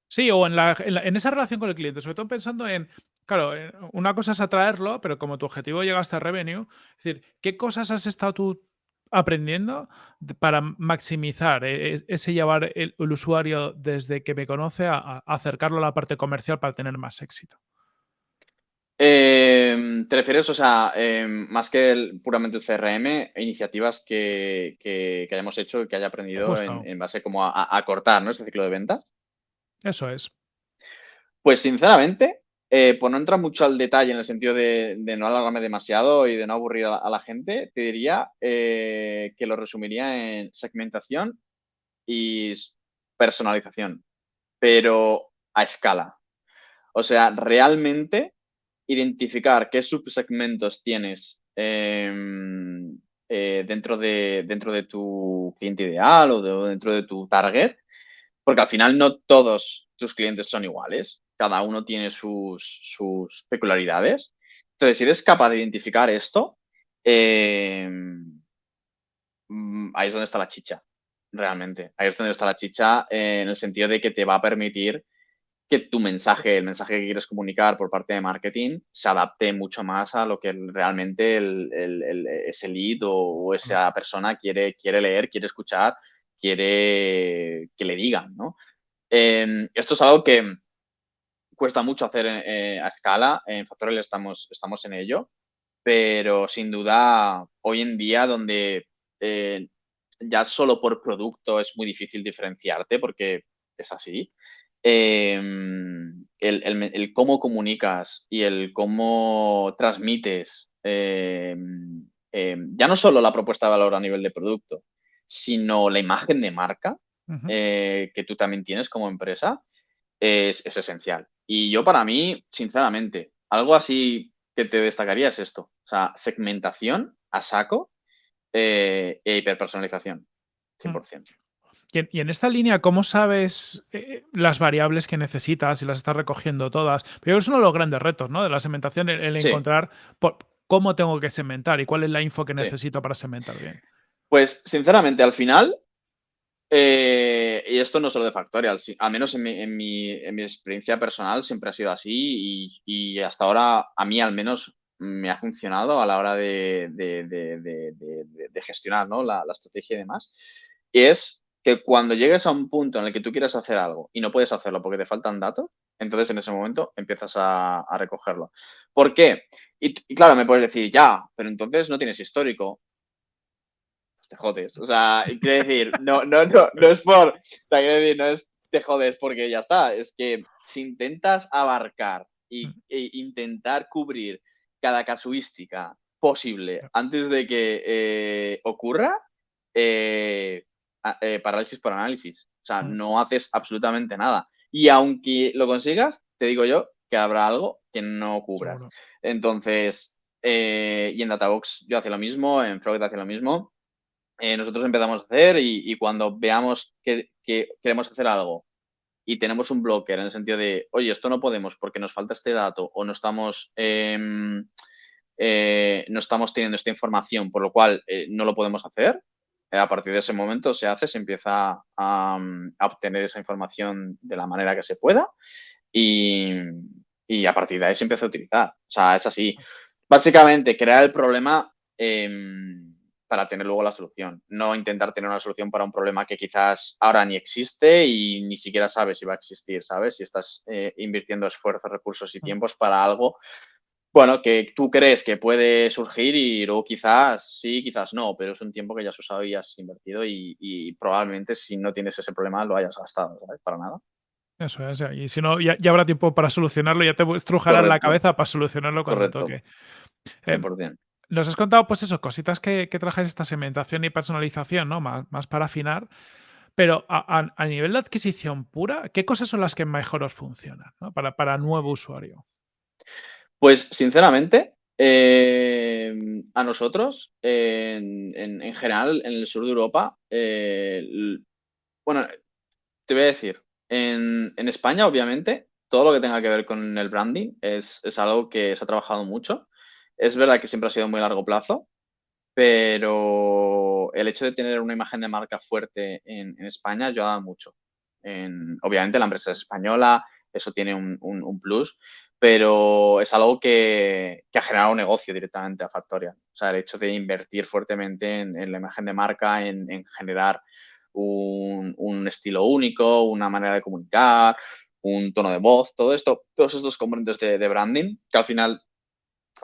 Sí, o en, en, esa relación con el cliente, sobre todo pensando en, claro, eh, una cosa es atraerlo, pero como tu objetivo llega hasta revenue, es decir, ¿qué cosas has estado tú aprendiendo para maximizar e, e, ese llevar el, usuario desde que me conoce a, acercarlo a la parte comercial para tener más éxito? Em, ¿Te refieres, o sea, em, más que puramente el CRM, iniciativas que, hayamos hecho y que haya aprendido en, base como a, a, cortar ¿no? ese ciclo de venta? Eso es. Pues sinceramente, eh, pues no entra mucho al detalle en el sentido de, no alargarme demasiado y de no aburrir a, la gente, te diría eh, que lo resumiría en segmentación y personalización, pero a escala. O sea, realmente identificar qué subsegmentos tienes em, eh, dentro, de, dentro de tu cliente ideal o dentro de tu target porque al final no todos tus clientes son iguales, cada uno tiene sus, peculiaridades. Entonces, si eres capaz de identificar esto, em, mm, ahí es donde está la chicha, realmente. Ahí es donde está la chicha en el sentido de que te va a permitir que tu mensaje, el mensaje que quieres comunicar por parte de marketing, se adapte mucho más a lo que realmente ese lead o, esa persona quiere, quiere leer, quiere escuchar quiere que le digan, ¿no? Em, esto es algo que cuesta mucho hacer eh, a escala, en Factorial estamos, estamos en ello, pero sin duda hoy en día donde eh, ya solo por producto es muy difícil diferenciarte porque es así, em, el, cómo comunicas y el cómo transmites em, ya no solo la propuesta de valor a nivel de producto, sino la imagen de marca eh, que tú también tienes como empresa es, esencial. Y yo para mí, sinceramente, algo así que te destacaría es esto. O sea, segmentación a saco eh, e hiperpersonalización, 100%. Mm. Y en, esta línea, ¿cómo sabes eh, las variables que necesitas y las estás recogiendo todas? Pero es uno de los grandes retos ¿no? de la segmentación, el, encontrar cómo tengo que segmentar y cuál es la info que necesito para segmentar bien. Pues, sinceramente, al final, eh, y esto no solo de Factorial, al menos en mi, experiencia personal siempre ha sido así y, hasta ahora a mí al menos me ha funcionado a la hora de, gestionar la, estrategia y demás. Y es que cuando llegues a un punto en el que tú quieres hacer algo y no puedes hacerlo porque te faltan datos, entonces en ese momento empiezas a, recogerlo. ¿Por qué? y, claro, me puedes decir, ya, pero entonces no tienes histórico te jodes. O sea, quiero decir, no, no, no, no es por, o sea, quiero decir, no es te jodes porque ya está. Es que si intentas abarcar y, mm. e intentar cubrir cada casuística posible antes de que eh, ocurra, eh, eh, parálisis por análisis. O sea, mm. no haces absolutamente nada. Y aunque lo consigas, te digo yo que habrá algo que no cubra. Entonces, y en Databox yo hacía lo mismo, en Frog hace lo mismo. Eh, nosotros empezamos a hacer y, cuando veamos que, queremos hacer algo y tenemos un blocker en el sentido de, oye, esto no podemos porque nos falta este dato o no estamos, em, eh, no estamos teniendo esta información, por lo cual eh, no lo podemos hacer, a partir de ese momento se hace, se empieza a, obtener esa información de la manera que se pueda y, a partir de ahí se empieza a utilizar. O sea, es así. Básicamente, crear el problema em, para tener luego la solución. No intentar tener una solución para un problema que quizás ahora ni existe y ni siquiera sabes si va a existir, ¿sabes? Si estás eh, invirtiendo esfuerzos, recursos y tiempos para algo, bueno, que tú crees que puede surgir y luego quizás sí, quizás no, pero es un tiempo que ya has usado y has invertido y, probablemente si no tienes ese problema lo hayas gastado, ¿sabes? Para nada. Eso es, y si no, ya, habrá tiempo para solucionarlo, ya te estrujará la cabeza para solucionarlo cuando toque. Eh. Nos has contado, pues eso, cositas que, que trajes esta segmentación y personalización, ¿no? Más, más para afinar. Pero a, nivel de adquisición pura, ¿qué cosas son las que mejor os funcionan para, para nuevo usuario? Pues sinceramente, em, a nosotros, en, general, en el sur de Europa, eh, bueno, te voy a decir, en, España, obviamente, todo lo que tenga que ver con el branding es, es, algo que se ha trabajado mucho. Es verdad que siempre ha sido muy largo plazo, pero el hecho de tener una imagen de marca fuerte en, España ayuda mucho. obviamente la empresa es española, eso tiene un, plus, pero es algo que, ha generado negocio directamente a Factorial. O sea, el hecho de invertir fuertemente en, la imagen de marca, en, generar un, estilo único, una manera de comunicar, un tono de voz, todo esto, todos estos componentes de branding, que al final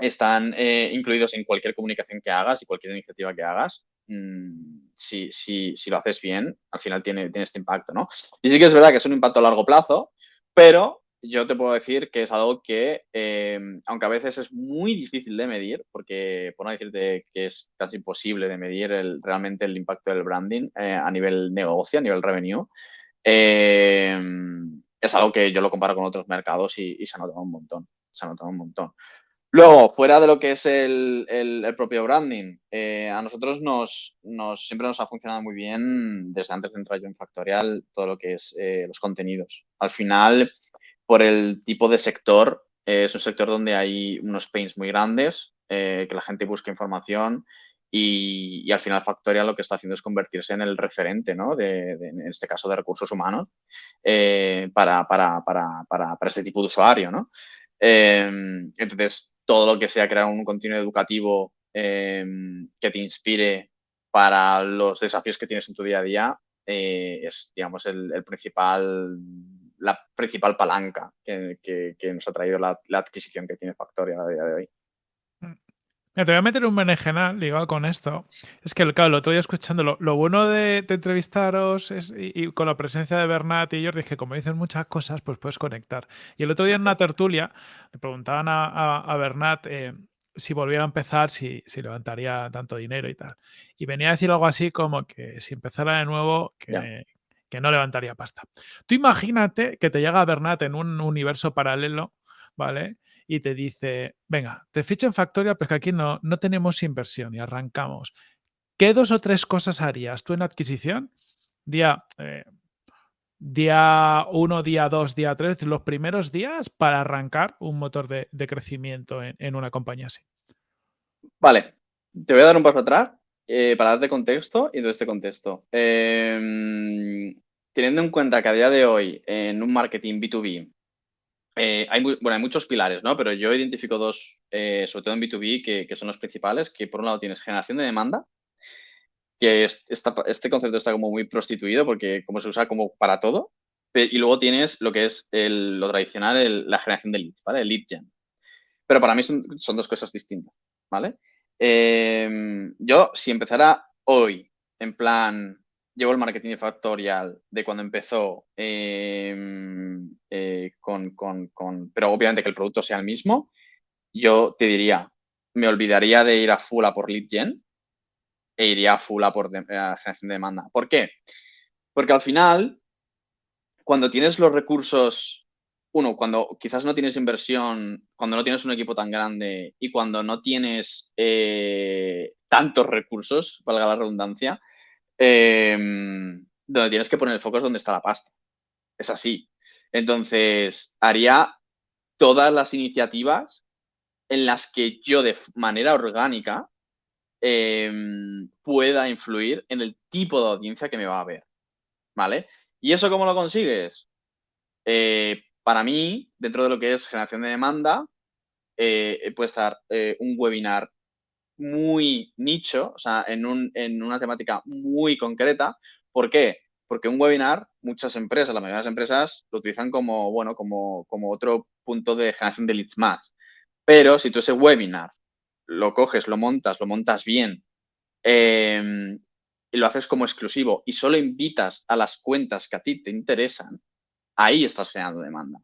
están eh, incluidos en cualquier comunicación que hagas y cualquier iniciativa que hagas. Mm, si, si, si, lo haces bien, al final tiene, tiene este impacto, ¿no? Y sí que es verdad que es un impacto a largo plazo, pero yo te puedo decir que es algo que, em, aunque a veces es muy difícil de medir, porque por no decirte que es casi imposible de medir realmente el impacto del branding eh, a nivel negocio, a nivel revenue, em, es algo que yo lo comparo con otros mercados y, se ha un montón. Se ha notado un montón. Luego, fuera de lo que es el, propio branding, eh, a nosotros nos, siempre nos ha funcionado muy bien desde antes de entrar yo en Factorial todo lo que es eh, los contenidos. Al final, por el tipo de sector, eh, es un sector donde hay unos pains muy grandes, que la gente busca información y, al final Factorial lo que está haciendo es convertirse en el referente, ¿no? De, en este caso de recursos humanos, para, para, para, para, este tipo de usuario, ¿no? entonces, todo lo que sea crear un contenido educativo em, que te inspire para los desafíos que tienes en tu día a día eh, es, digamos, el, principal, la principal palanca que, nos ha traído la, la, adquisición que tiene Factoria a día de hoy te voy a meter un berenjenal ligado con esto. Es que, claro, el otro día escuchando, lo, bueno de, entrevistaros y, con la presencia de Bernat y Jordi es que como dicen muchas cosas, pues puedes conectar. Y el otro día en una tertulia le preguntaban a, Bernat eh, si volviera a empezar, si, levantaría tanto dinero y tal. Y venía a decir algo así como que si empezara de nuevo, que, que no levantaría pasta. Tú imagínate que te llega Bernat en un universo paralelo, ¿vale? Y te dice, venga, te ficho en Factoria, pero que aquí no, no tenemos inversión y arrancamos. ¿Qué dos o tres cosas harías tú en adquisición? Día, eh, día uno, día dos, día tres, los primeros días para arrancar un motor de, crecimiento en, una compañía así. Vale, te voy a dar un paso atrás eh, para darte contexto y de este contexto. Em, teniendo en cuenta que a día de hoy en un marketing B2B eh, hay, bueno, hay muchos pilares, ¿no? Pero yo identifico dos, eh, sobre todo en B2B, que, son los principales, que por un lado tienes generación de demanda, que este concepto está como muy prostituido porque como se usa como para todo, y luego tienes lo que es lo tradicional, la generación de leads, ¿vale? El lead gen. Pero para mí son, dos cosas distintas, ¿vale? Em, yo, si empezara hoy, en plan, llevo el marketing factorial de cuando empezó, em, eh, con, pero obviamente que el producto sea el mismo, yo te diría, me olvidaría de ir a full a por lead gen e iría a full a por generación de demanda. ¿Por qué? Porque al final, cuando tienes los recursos, uno, cuando quizás no tienes inversión, cuando no tienes un equipo tan grande y cuando no tienes eh, tantos recursos, valga la redundancia, Em, donde tienes que poner el foco es donde está la pasta. Es así. Entonces, haría todas las iniciativas en las que yo de manera orgánica em, pueda influir en el tipo de audiencia que me va a ver. ¿Vale? ¿Y eso cómo lo consigues? Eh, para mí, dentro de lo que es generación de demanda, eh, puede estar eh, un webinar muy nicho, o sea, en, una temática muy concreta. ¿Por qué? Porque un webinar, muchas empresas, la mayoría de las empresas lo utilizan como, bueno, como, como otro punto de generación de leads más. Pero si tú ese webinar lo coges, lo montas, lo montas bien em, y lo haces como exclusivo y solo invitas a las cuentas que a ti te interesan, ahí estás generando demanda.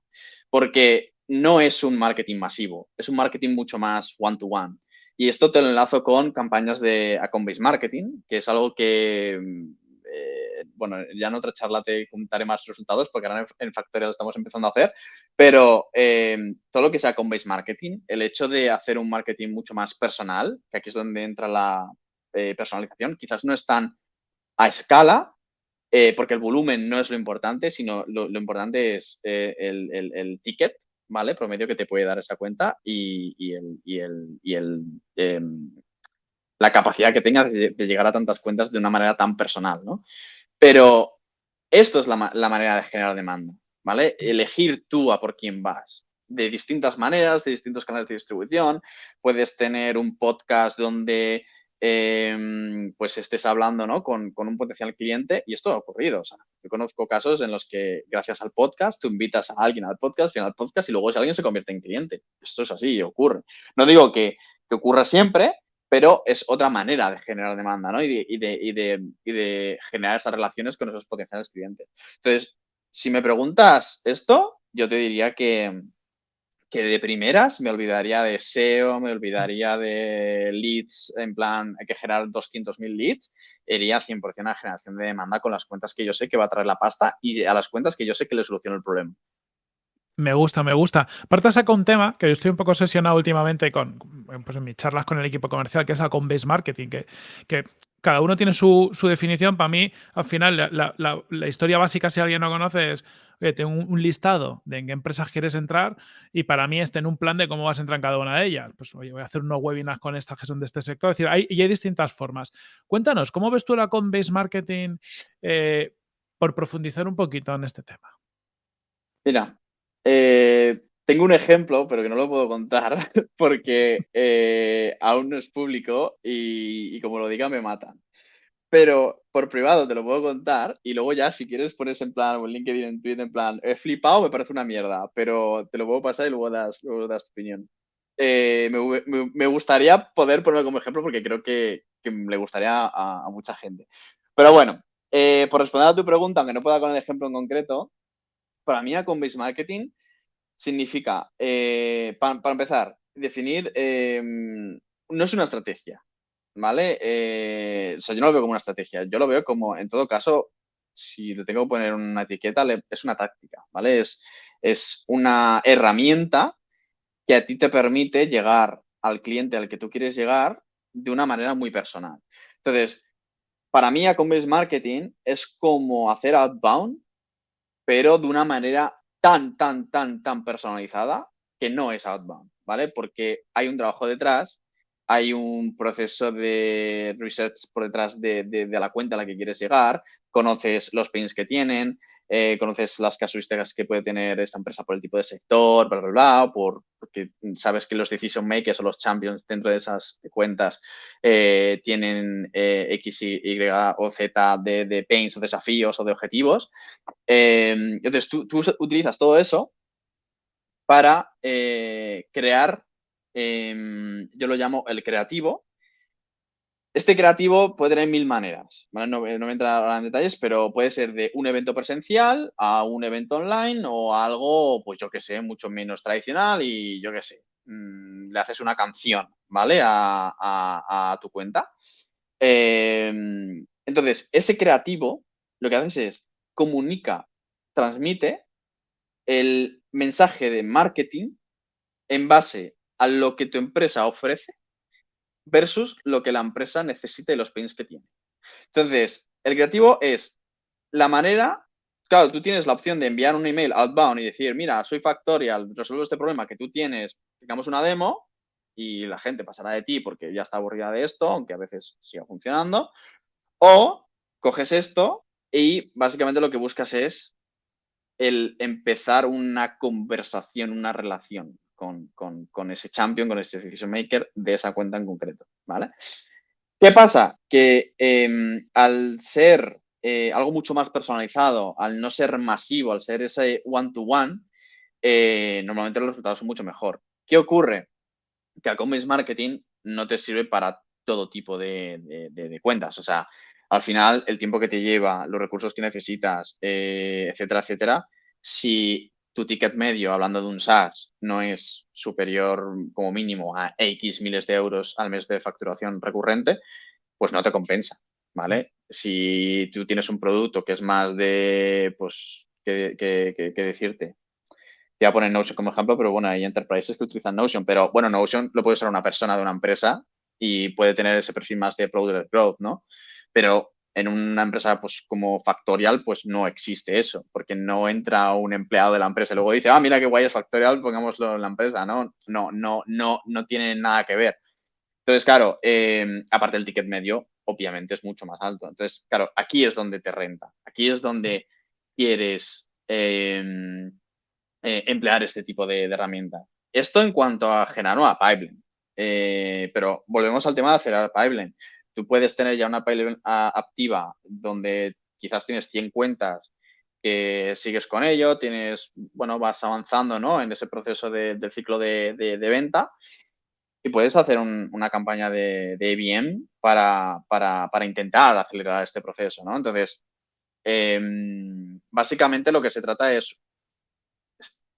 Porque no es un marketing masivo, es un marketing mucho más one-to-one. Y esto te lo enlazo con campañas de account-based marketing, que es algo que, eh, bueno, ya en otra charla te comentaré más resultados porque ahora en Factorial estamos empezando a hacer, pero eh, todo lo que sea account-based marketing, el hecho de hacer un marketing mucho más personal, que aquí es donde entra la eh, personalización, quizás no es tan a escala, porque el volumen no es lo importante, sino lo, importante es el, ticket ¿vale? Promedio que te puede dar esa cuenta y, el, y el, em, la capacidad que tengas de, llegar a tantas cuentas de una manera tan personal, ¿no? Pero esto es la, manera de generar demanda, ¿vale? Elegir tú a por quién vas de distintas maneras, de distintos canales de distribución. Puedes tener un podcast donde Em, pues estés hablando ¿no? con, un potencial cliente y esto ha ocurrido. O sea, yo conozco casos en los que gracias al podcast tú invitas a alguien al podcast, al podcast y luego ese alguien se convierte en cliente. Esto es así, ocurre. No digo que, ocurra siempre, pero es otra manera de generar demanda ¿no? y, de, de generar esas relaciones con esos potenciales clientes. Entonces, si me preguntas esto, yo te diría que, que de primeras me olvidaría de SEO, me olvidaría de leads, en plan, hay que generar 200.000 leads, iría 100% a generación de demanda con las cuentas que yo sé que va a traer la pasta y a las cuentas que yo sé que le soluciono el problema. Me gusta, me gusta. Aparte saca un tema que yo estoy un poco obsesionado últimamente con, pues en mis charlas con el equipo comercial, que es el con base marketing, que, que cada uno tiene su, definición. Para mí, al final, la, historia básica, si alguien no conoce, es, oye, tengo un, listado de en qué empresas quieres entrar y para mí es tener un plan de cómo vas a entrar en cada una de ellas. Pues, oye, voy a hacer unos webinars con estas que son de este sector. Es decir, hay, y hay distintas formas. Cuéntanos, ¿cómo ves tú la con-base marketing eh, por profundizar un poquito en este tema? Mira, eh, tengo un ejemplo, pero que no lo puedo contar porque eh, aún no es público y, como lo diga me matan. Pero por privado te lo puedo contar y luego ya si quieres pones en plan o en LinkedIn, en Twitter, en plan, he flipado, me parece una mierda, pero te lo puedo pasar y luego das, luego das tu opinión. Eh, me, gustaría poder ponerlo como ejemplo porque creo que, le gustaría a, mucha gente. Pero bueno, por responder a tu pregunta, aunque no pueda con el ejemplo en concreto, para mí con Base Marketing significa, eh, para, empezar, definir, em, no es una estrategia, ¿vale? Eh, o sea, yo no lo veo como una estrategia, yo lo veo como, en todo caso, si le tengo que poner una etiqueta, es una táctica, ¿vale? Es, es una herramienta que a ti te permite llegar al cliente al que tú quieres llegar de una manera muy personal. Entonces, para mí, a Marketing es como hacer outbound, pero de una manera tan, tan, tan, tan personalizada que no es outbound, ¿vale? Porque hay un trabajo detrás, hay un proceso de research por detrás de, la cuenta a la que quieres llegar, conoces los pains que tienen, eh, conoces las casuísticas que puede tener esa empresa por el tipo de sector, bla, bla, bla, por, porque sabes que los decision makers o los champions dentro de esas cuentas eh, tienen eh, X, Y o Z de, de, pains o desafíos o de objetivos. entonces, tú, utilizas todo eso para crear, em, yo lo llamo el creativo, este creativo puede tener mil maneras, No, voy a entrar en detalles, pero puede ser de un evento presencial a un evento online o algo, pues yo que sé, mucho menos tradicional y yo que sé, mm, le haces una canción, ¿vale? A, tu cuenta. Em, entonces, ese creativo lo que haces es comunica, transmite el mensaje de marketing en base a lo que tu empresa ofrece versus lo que la empresa necesita y los pains que tiene. Entonces, el creativo es la manera, claro, tú tienes la opción de enviar un email outbound y decir, mira, soy Factorial, resuelvo este problema que tú tienes, digamos una demo y la gente pasará de ti porque ya está aburrida de esto, aunque a veces siga funcionando. O coges esto y básicamente lo que buscas es el empezar una conversación, una relación con, ese champion, con ese decision maker de esa cuenta en concreto. ¿vale? ¿Qué pasa? Que em, al ser eh, algo mucho más personalizado, al no ser masivo, al ser ese one-to-one, eh, normalmente los resultados son mucho mejor. ¿Qué ocurre? Que a Commerce Marketing no te sirve para todo tipo de, cuentas. O sea, al final, el tiempo que te lleva, los recursos que necesitas, eh, etcétera, etcétera, si tu ticket medio, hablando de un SaaS, no es superior como mínimo a X miles de euros al mes de facturación recurrente, pues no te compensa, ¿vale? Si tú tienes un producto que es más de, pues, que, decirte, te voy a Notion como ejemplo, pero bueno, hay enterprises que utilizan Notion, pero bueno, Notion lo puede usar una persona de una empresa y puede tener ese perfil más de product growth, ¿no? Pero en una empresa pues como Factorial pues no existe eso, porque no entra un empleado de la empresa y luego dice, ah, mira qué guay es Factorial, pongámoslo en la empresa, ¿no? No, no, no, no tiene nada que ver. Entonces, claro, em, aparte del ticket medio, obviamente es mucho más alto. Entonces, claro, aquí es donde te renta, aquí es donde quieres em, eh, emplear este tipo de, herramienta. Esto en cuanto a generar una pipeline. Eh, pero volvemos al tema de acelerar pipeline. Tú puedes tener ya una pipeline activa donde quizás tienes 100 cuentas que sigues con ello, tienes, bueno, vas avanzando ¿no? en ese proceso del ciclo de, venta y puedes hacer una campaña de, IBM para, intentar acelerar este proceso, ¿no? Entonces, em, básicamente lo que se trata es,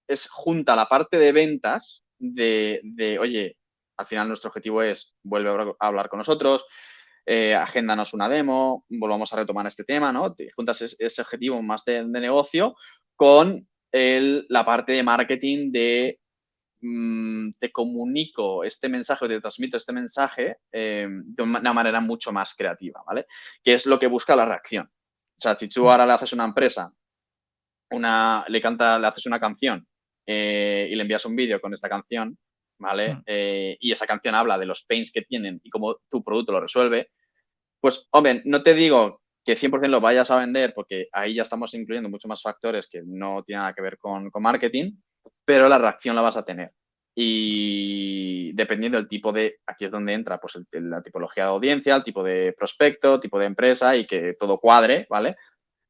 es, junta la parte de ventas de, de, oye, al final nuestro objetivo es vuelve a hablar con nosotros, eh, agéndanos una demo, volvamos a retomar este tema, ¿no? Te juntas ese, objetivo más de, negocio con la parte de marketing de mm, te comunico este mensaje o te transmito este mensaje em, de una manera mucho más creativa, ¿vale? Que es lo que busca la reacción. O sea, si tú mm. ahora le haces una empresa, una, le canta, le haces una canción eh, y le envías un vídeo con esta canción, ¿vale? Mm. Eh, y esa canción habla de los pains que tienen y cómo tu producto lo resuelve, pues, hombre, no te digo que 100% lo vayas a vender, porque ahí ya estamos incluyendo muchos más factores que no tienen nada que ver con, marketing, pero la reacción la vas a tener. Y dependiendo del tipo de, aquí es donde entra pues la tipología de audiencia, el tipo de prospecto, tipo de empresa y que todo cuadre, ¿vale?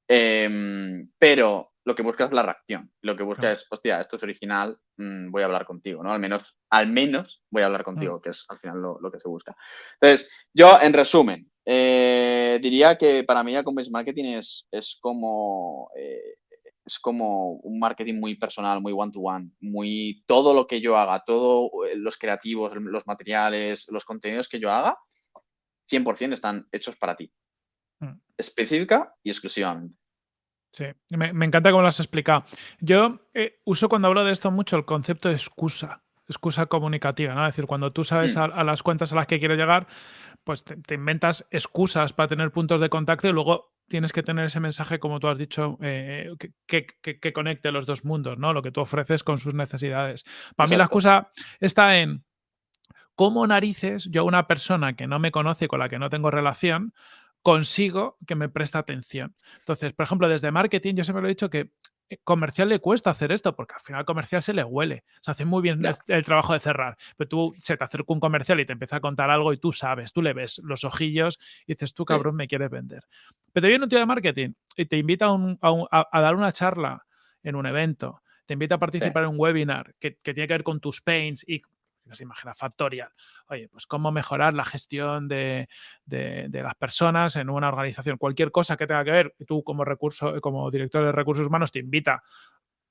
Em, pero lo que busca es la reacción. Lo que busca es, hostia, esto es original, mm, voy a hablar contigo, ¿no? Al menos, al menos voy a hablar contigo, que es al final lo, que se busca. Entonces, yo, en resumen, eh, diría que para mí ya Commerce Marketing es, es como... Eh, es como un marketing muy personal, muy one-to-one, muy todo lo que yo haga, todos eh, los creativos, los materiales, los contenidos que yo haga, 100% están hechos para ti. Mm. Específica y exclusivamente. Sí, me, encanta cómo lo has explicado. Yo eh, uso cuando hablo de esto mucho el concepto de excusa, excusa comunicativa, ¿no? Es decir, cuando tú sabes mm. a, las cuentas a las que quieres llegar, pues te, inventas excusas para tener puntos de contacto y luego tienes que tener ese mensaje, como tú has dicho, eh, que, conecte los dos mundos, ¿no? Lo que tú ofreces con sus necesidades. Para mí la excusa está en cómo narices yo a una persona que no me conoce, con la que no tengo relación, consigo que me preste atención. Entonces, por ejemplo, desde marketing, yo siempre lo he dicho que comercial le cuesta hacer esto porque al final comercial se le huele. Se hace muy bien el, trabajo de cerrar. Pero tú se te acerca un comercial y te empieza a contar algo y tú sabes, tú le ves los ojillos y dices, tú cabrón, me quieres vender. Pero te viene un tío de marketing y te invita a, dar una charla en un evento, te invita a participar en un webinar que, que, tiene que ver con tus pains y se imagina Factorial. Oye, pues cómo mejorar la gestión de, las personas en una organización. Cualquier cosa que tenga que ver, tú como recurso, como director de recursos humanos te invita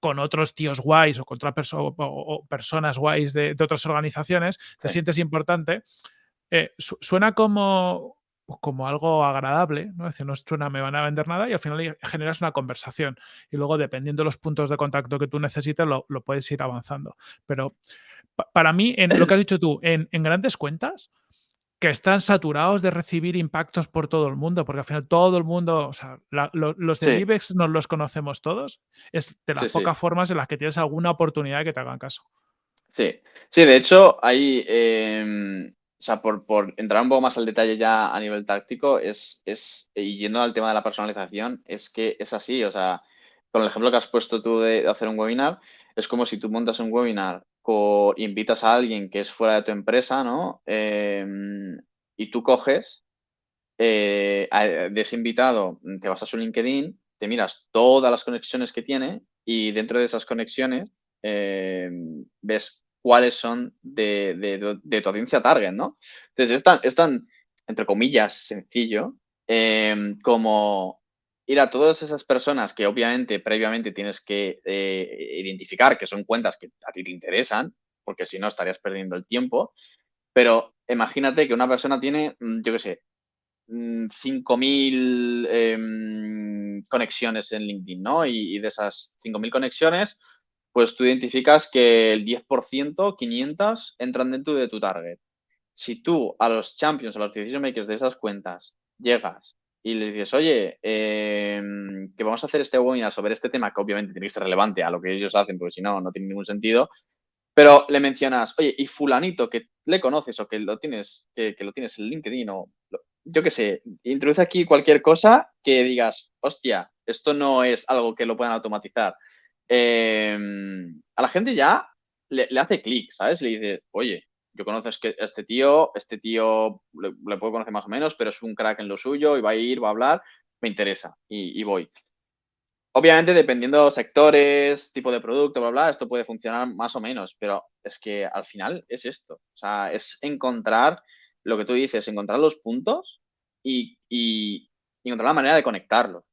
con otros tíos guays o con otras o, personas guays de, otras organizaciones, te sientes importante. Eh, suena como, como algo agradable, ¿no? Es decir, no suena me van a vender nada y al final generas una conversación y luego dependiendo de los puntos de contacto que tú necesites lo, lo puedes ir avanzando. Pero para mí, en lo que has dicho tú, en, grandes cuentas, que están saturados de recibir impactos por todo el mundo, porque al final todo el mundo, o sea, los de IBEX nos los conocemos todos, es de las pocas formas en las que tienes alguna oportunidad de que te hagan caso. Sí, sí, de hecho, hay, em, o sea, por, entrar un poco más al detalle ya a nivel táctico, es, es, y yendo al tema de la personalización, es que es así, o sea, con el ejemplo que has puesto tú de hacer un webinar, es como si tú montas un webinar invitas a alguien que es fuera de tu empresa, ¿no? Em, Y tú coges eh, de ese invitado, te vas a su LinkedIn, te miras todas las conexiones que tiene y dentro de esas conexiones eh, ves cuáles son de, tu audiencia target, ¿no? Entonces es tan, entre comillas, sencillo em, como ir a todas esas personas que obviamente previamente tienes que eh, identificar que son cuentas que a ti te interesan, porque si no estarías perdiendo el tiempo, pero imagínate que una persona tiene, mm, yo qué sé, 5.000 mm, em, conexiones en LinkedIn, ¿no? Y, de esas 5.000 conexiones, pues tú identificas que el 10%, 500, entran dentro de tu target. Si tú a los champions, a los decision makers de esas cuentas, llegas y le dices, oye, em, que vamos a hacer este webinar sobre este tema, que obviamente tiene que ser relevante a lo que ellos hacen, porque si no, no tiene ningún sentido, pero le mencionas, oye, y fulanito que le conoces o que lo tienes, que, lo tienes en LinkedIn o yo qué sé, introduce aquí cualquier cosa que digas, hostia, esto no es algo que lo puedan automatizar. Em, a la gente ya le, hace clic, ¿sabes? Le dice, oye, yo conozco a este tío, este tío le, puedo conocer más o menos, pero es un crack en lo suyo y va a ir, va a hablar, me interesa y voy. Obviamente, dependiendo sectores, tipo de producto, bla, bla, esto puede funcionar más o menos, pero es que al final es esto. O sea, es encontrar lo que tú dices, encontrar los puntos y, encontrar la manera de conectarlos.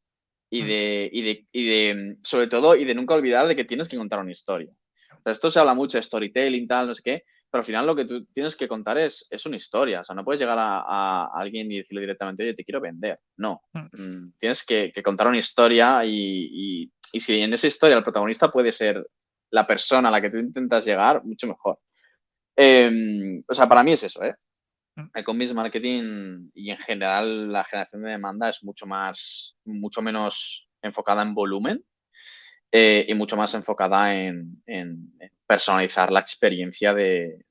Y mm. de, y de, y de, sobre todo, y de nunca olvidar de que tienes que contar una historia. esto se habla mucho de storytelling, tal, no sé qué, pero al final lo que tú tienes que contar es, es una historia. O sea, no puedes llegar a, alguien y decirle directamente, oye, te quiero vender. No. Mm. Mm, tienes que, contar una historia y, si en esa historia el protagonista puede ser la persona a la que tú intentas llegar, mucho mejor. Em, o sea, para mí es eso, ¿eh? Mm. El commerce marketing y en general la generación de demanda es mucho más, mucho menos enfocada en volumen eh, y mucho más enfocada en, personalizar la experiencia de,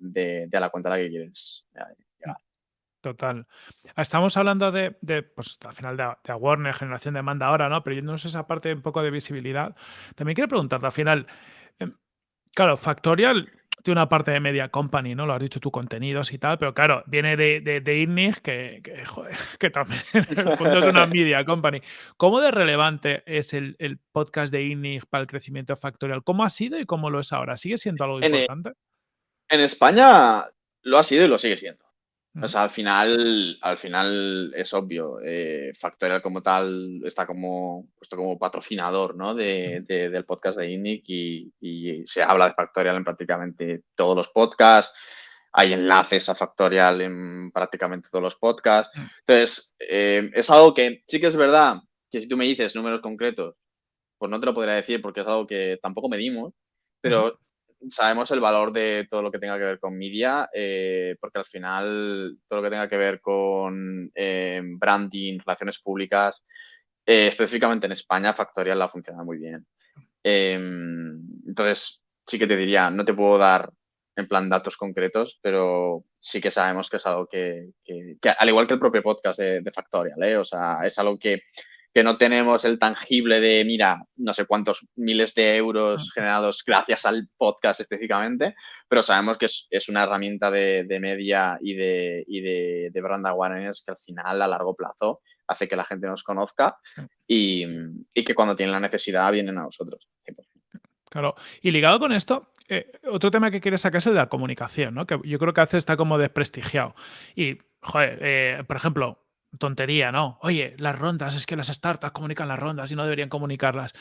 la cuenta a la que quieres llegar. Total. Estamos hablando de, pues al final de, de awareness, generación de demanda ahora, ¿no? Pero yéndonos a esa parte un poco de visibilidad, también quiero preguntarte al final, em, claro, Factorial tiene una parte de media company, ¿no? Lo has dicho tú, contenidos y tal, pero claro, viene de, de, de que, que, también en el fondo es una media company. ¿Cómo de relevante es el, podcast de INNIG para el crecimiento factorial? ¿Cómo ha sido y cómo lo es ahora? ¿Sigue siendo algo importante? En España lo ha sido y lo sigue siendo. O sea, al final, al final es obvio. Eh, Factorial como tal está como puesto como patrocinador ¿no? de, del podcast de INIC y, se habla de Factorial en prácticamente todos los podcasts. Hay enlaces a Factorial en prácticamente todos los podcasts. Mm. Entonces, eh, es algo que sí que es verdad que si tú me dices números concretos, pues no te lo podría decir porque es algo que tampoco medimos, pero sabemos el valor de todo lo que tenga que ver con media, eh, porque al final todo lo que tenga que ver con eh, branding, relaciones públicas, eh, específicamente en España, Factorial la funciona muy bien. Em, entonces, sí que te diría, no te puedo dar en plan datos concretos, pero sí que sabemos que es algo que, al igual que el propio podcast de, de Factorial, o sea, es algo que que no tenemos el tangible de, mira, no sé cuántos miles de euros generados gracias al podcast específicamente, pero sabemos que es, una herramienta de, media y, de, y de, brand awareness que al final, a largo plazo, hace que la gente nos conozca y, que cuando tienen la necesidad vienen a nosotros. Claro, y ligado con esto, eh, otro tema que quieres sacar es el de la comunicación, ¿no? Que yo creo que hace está como desprestigiado. Y, joder, eh, por ejemplo, tontería, ¿no? Oye, las rondas, es que las startups comunican las rondas y no deberían comunicarlas.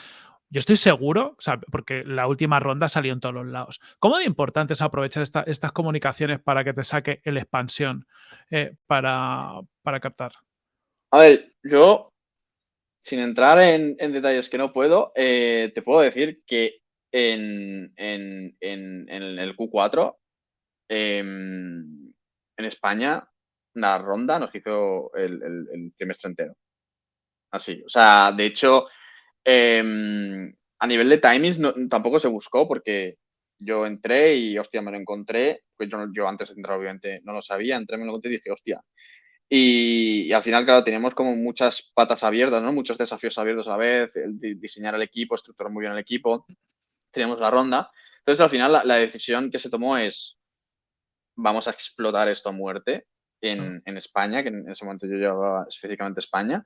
Yo estoy seguro, porque la última ronda salió en todos los lados. ¿Cómo de importante es aprovechar estas comunicaciones para que te saque el expansión eh, para, captar? A ver, yo, sin entrar en, detalles que no puedo, eh, te puedo decir que en, el Q4, em, en España, la ronda nos hizo el, trimestre entero. Así, o sea, de hecho, em, a nivel de timings tampoco se buscó porque yo entré y, hostia, me lo encontré, pues yo, antes de entrar obviamente no lo sabía, entré, me lo encontré y dije, hostia. Y, al final, claro, teníamos como muchas patas abiertas, ¿no? Muchos desafíos abiertos a la vez, diseñar el equipo, estructurar muy bien el equipo, teníamos la ronda. Entonces, al final, la decisión que se tomó es, vamos a explotar esto a muerte en, España, que en ese momento yo llevaba específicamente España,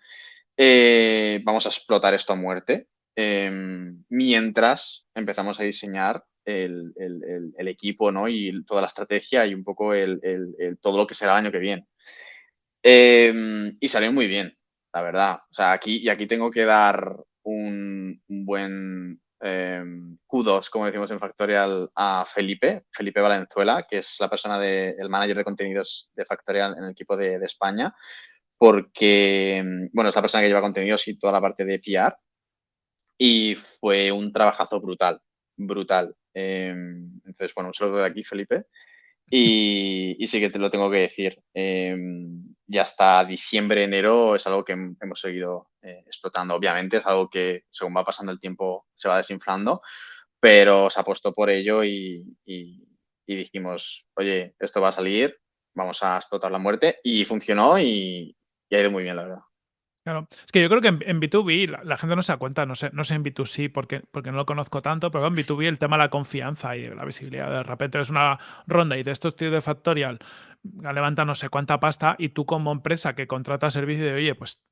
eh, vamos a explotar esto a muerte, em, mientras empezamos a diseñar el, equipo ¿no? y toda la estrategia y un poco el, todo lo que será el año que viene. Em, y salió muy bien, la verdad. O sea, aquí, y aquí tengo que dar un, buen em, kudos, como decimos en Factorial, a Felipe, Felipe Valenzuela, que es la persona de, el manager de contenidos de Factorial en el equipo de, España, porque, em, bueno, es la persona que lleva contenidos y toda la parte de PR. Y fue un trabajazo brutal, brutal. entonces, bueno, un saludo de aquí, Felipe. Y, sí que te lo tengo que decir. Ya hasta diciembre, enero es algo que hemos seguido eh, explotando. Obviamente es algo que según va pasando el tiempo se va desinflando, pero se apostó por ello y, dijimos, oye, esto va a salir, vamos a explotar la muerte y funcionó y ha ido muy bien, la verdad. Claro. Es que yo creo que en, B2B la, gente no se da cuenta, no sé, no sé en B2C porque, porque no lo conozco tanto, pero en B2B el tema de la confianza y la visibilidad. De repente es una ronda y de estos tíos de Factorial levanta no sé cuánta pasta y tú como empresa que contrata servicio de, oye, pues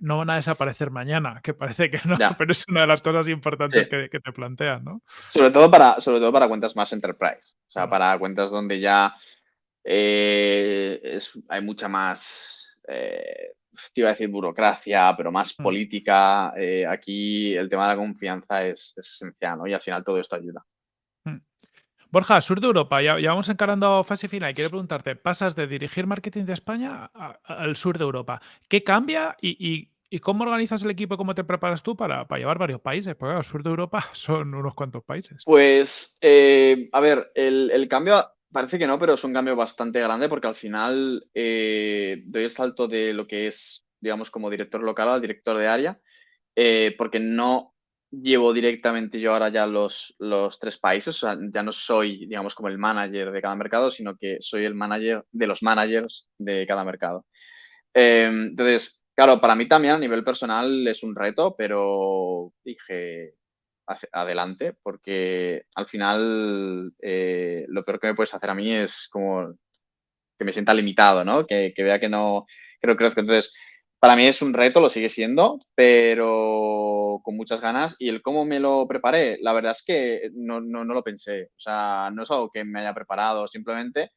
no van a desaparecer mañana, que parece que no, pero es una de las cosas importantes que, te planteas, ¿no? Sobre todo para, sobre todo para cuentas más enterprise, o sea, para cuentas donde ya eh, hay mucha más... Eh, te iba a decir burocracia, pero más mm. política. Eh, aquí el tema de la confianza es, esencial, ¿no? Y al final todo esto ayuda. Mm. Borja, sur de Europa, ya, vamos encarando fase final y quiero preguntarte, pasas de dirigir marketing de España al sur de Europa. ¿Qué cambia y, cómo organizas el equipo y cómo te preparas tú para, llevar varios países? Porque al sur de Europa son unos cuantos países. Pues, eh, a ver, el, el, cambio Parece que no, pero es un cambio bastante grande porque al final eh, doy el salto de lo que es, digamos, como director local al director de área, eh, porque no llevo directamente yo ahora ya los, los tres países, o sea, ya no soy, digamos, como el manager de cada mercado, sino que soy el manager de los managers de cada mercado. Eh, entonces, claro, para mí también a nivel personal es un reto, pero dije, adelante, porque al final eh, lo peor que me puedes hacer a mí es como que me sienta limitado, ¿no? Que, vea que no, que no crezco. Entonces, para mí es un reto, lo sigue siendo, pero con muchas ganas. Y el cómo me lo preparé, la verdad es que no, lo pensé. O sea, no es algo que me haya preparado, simplemente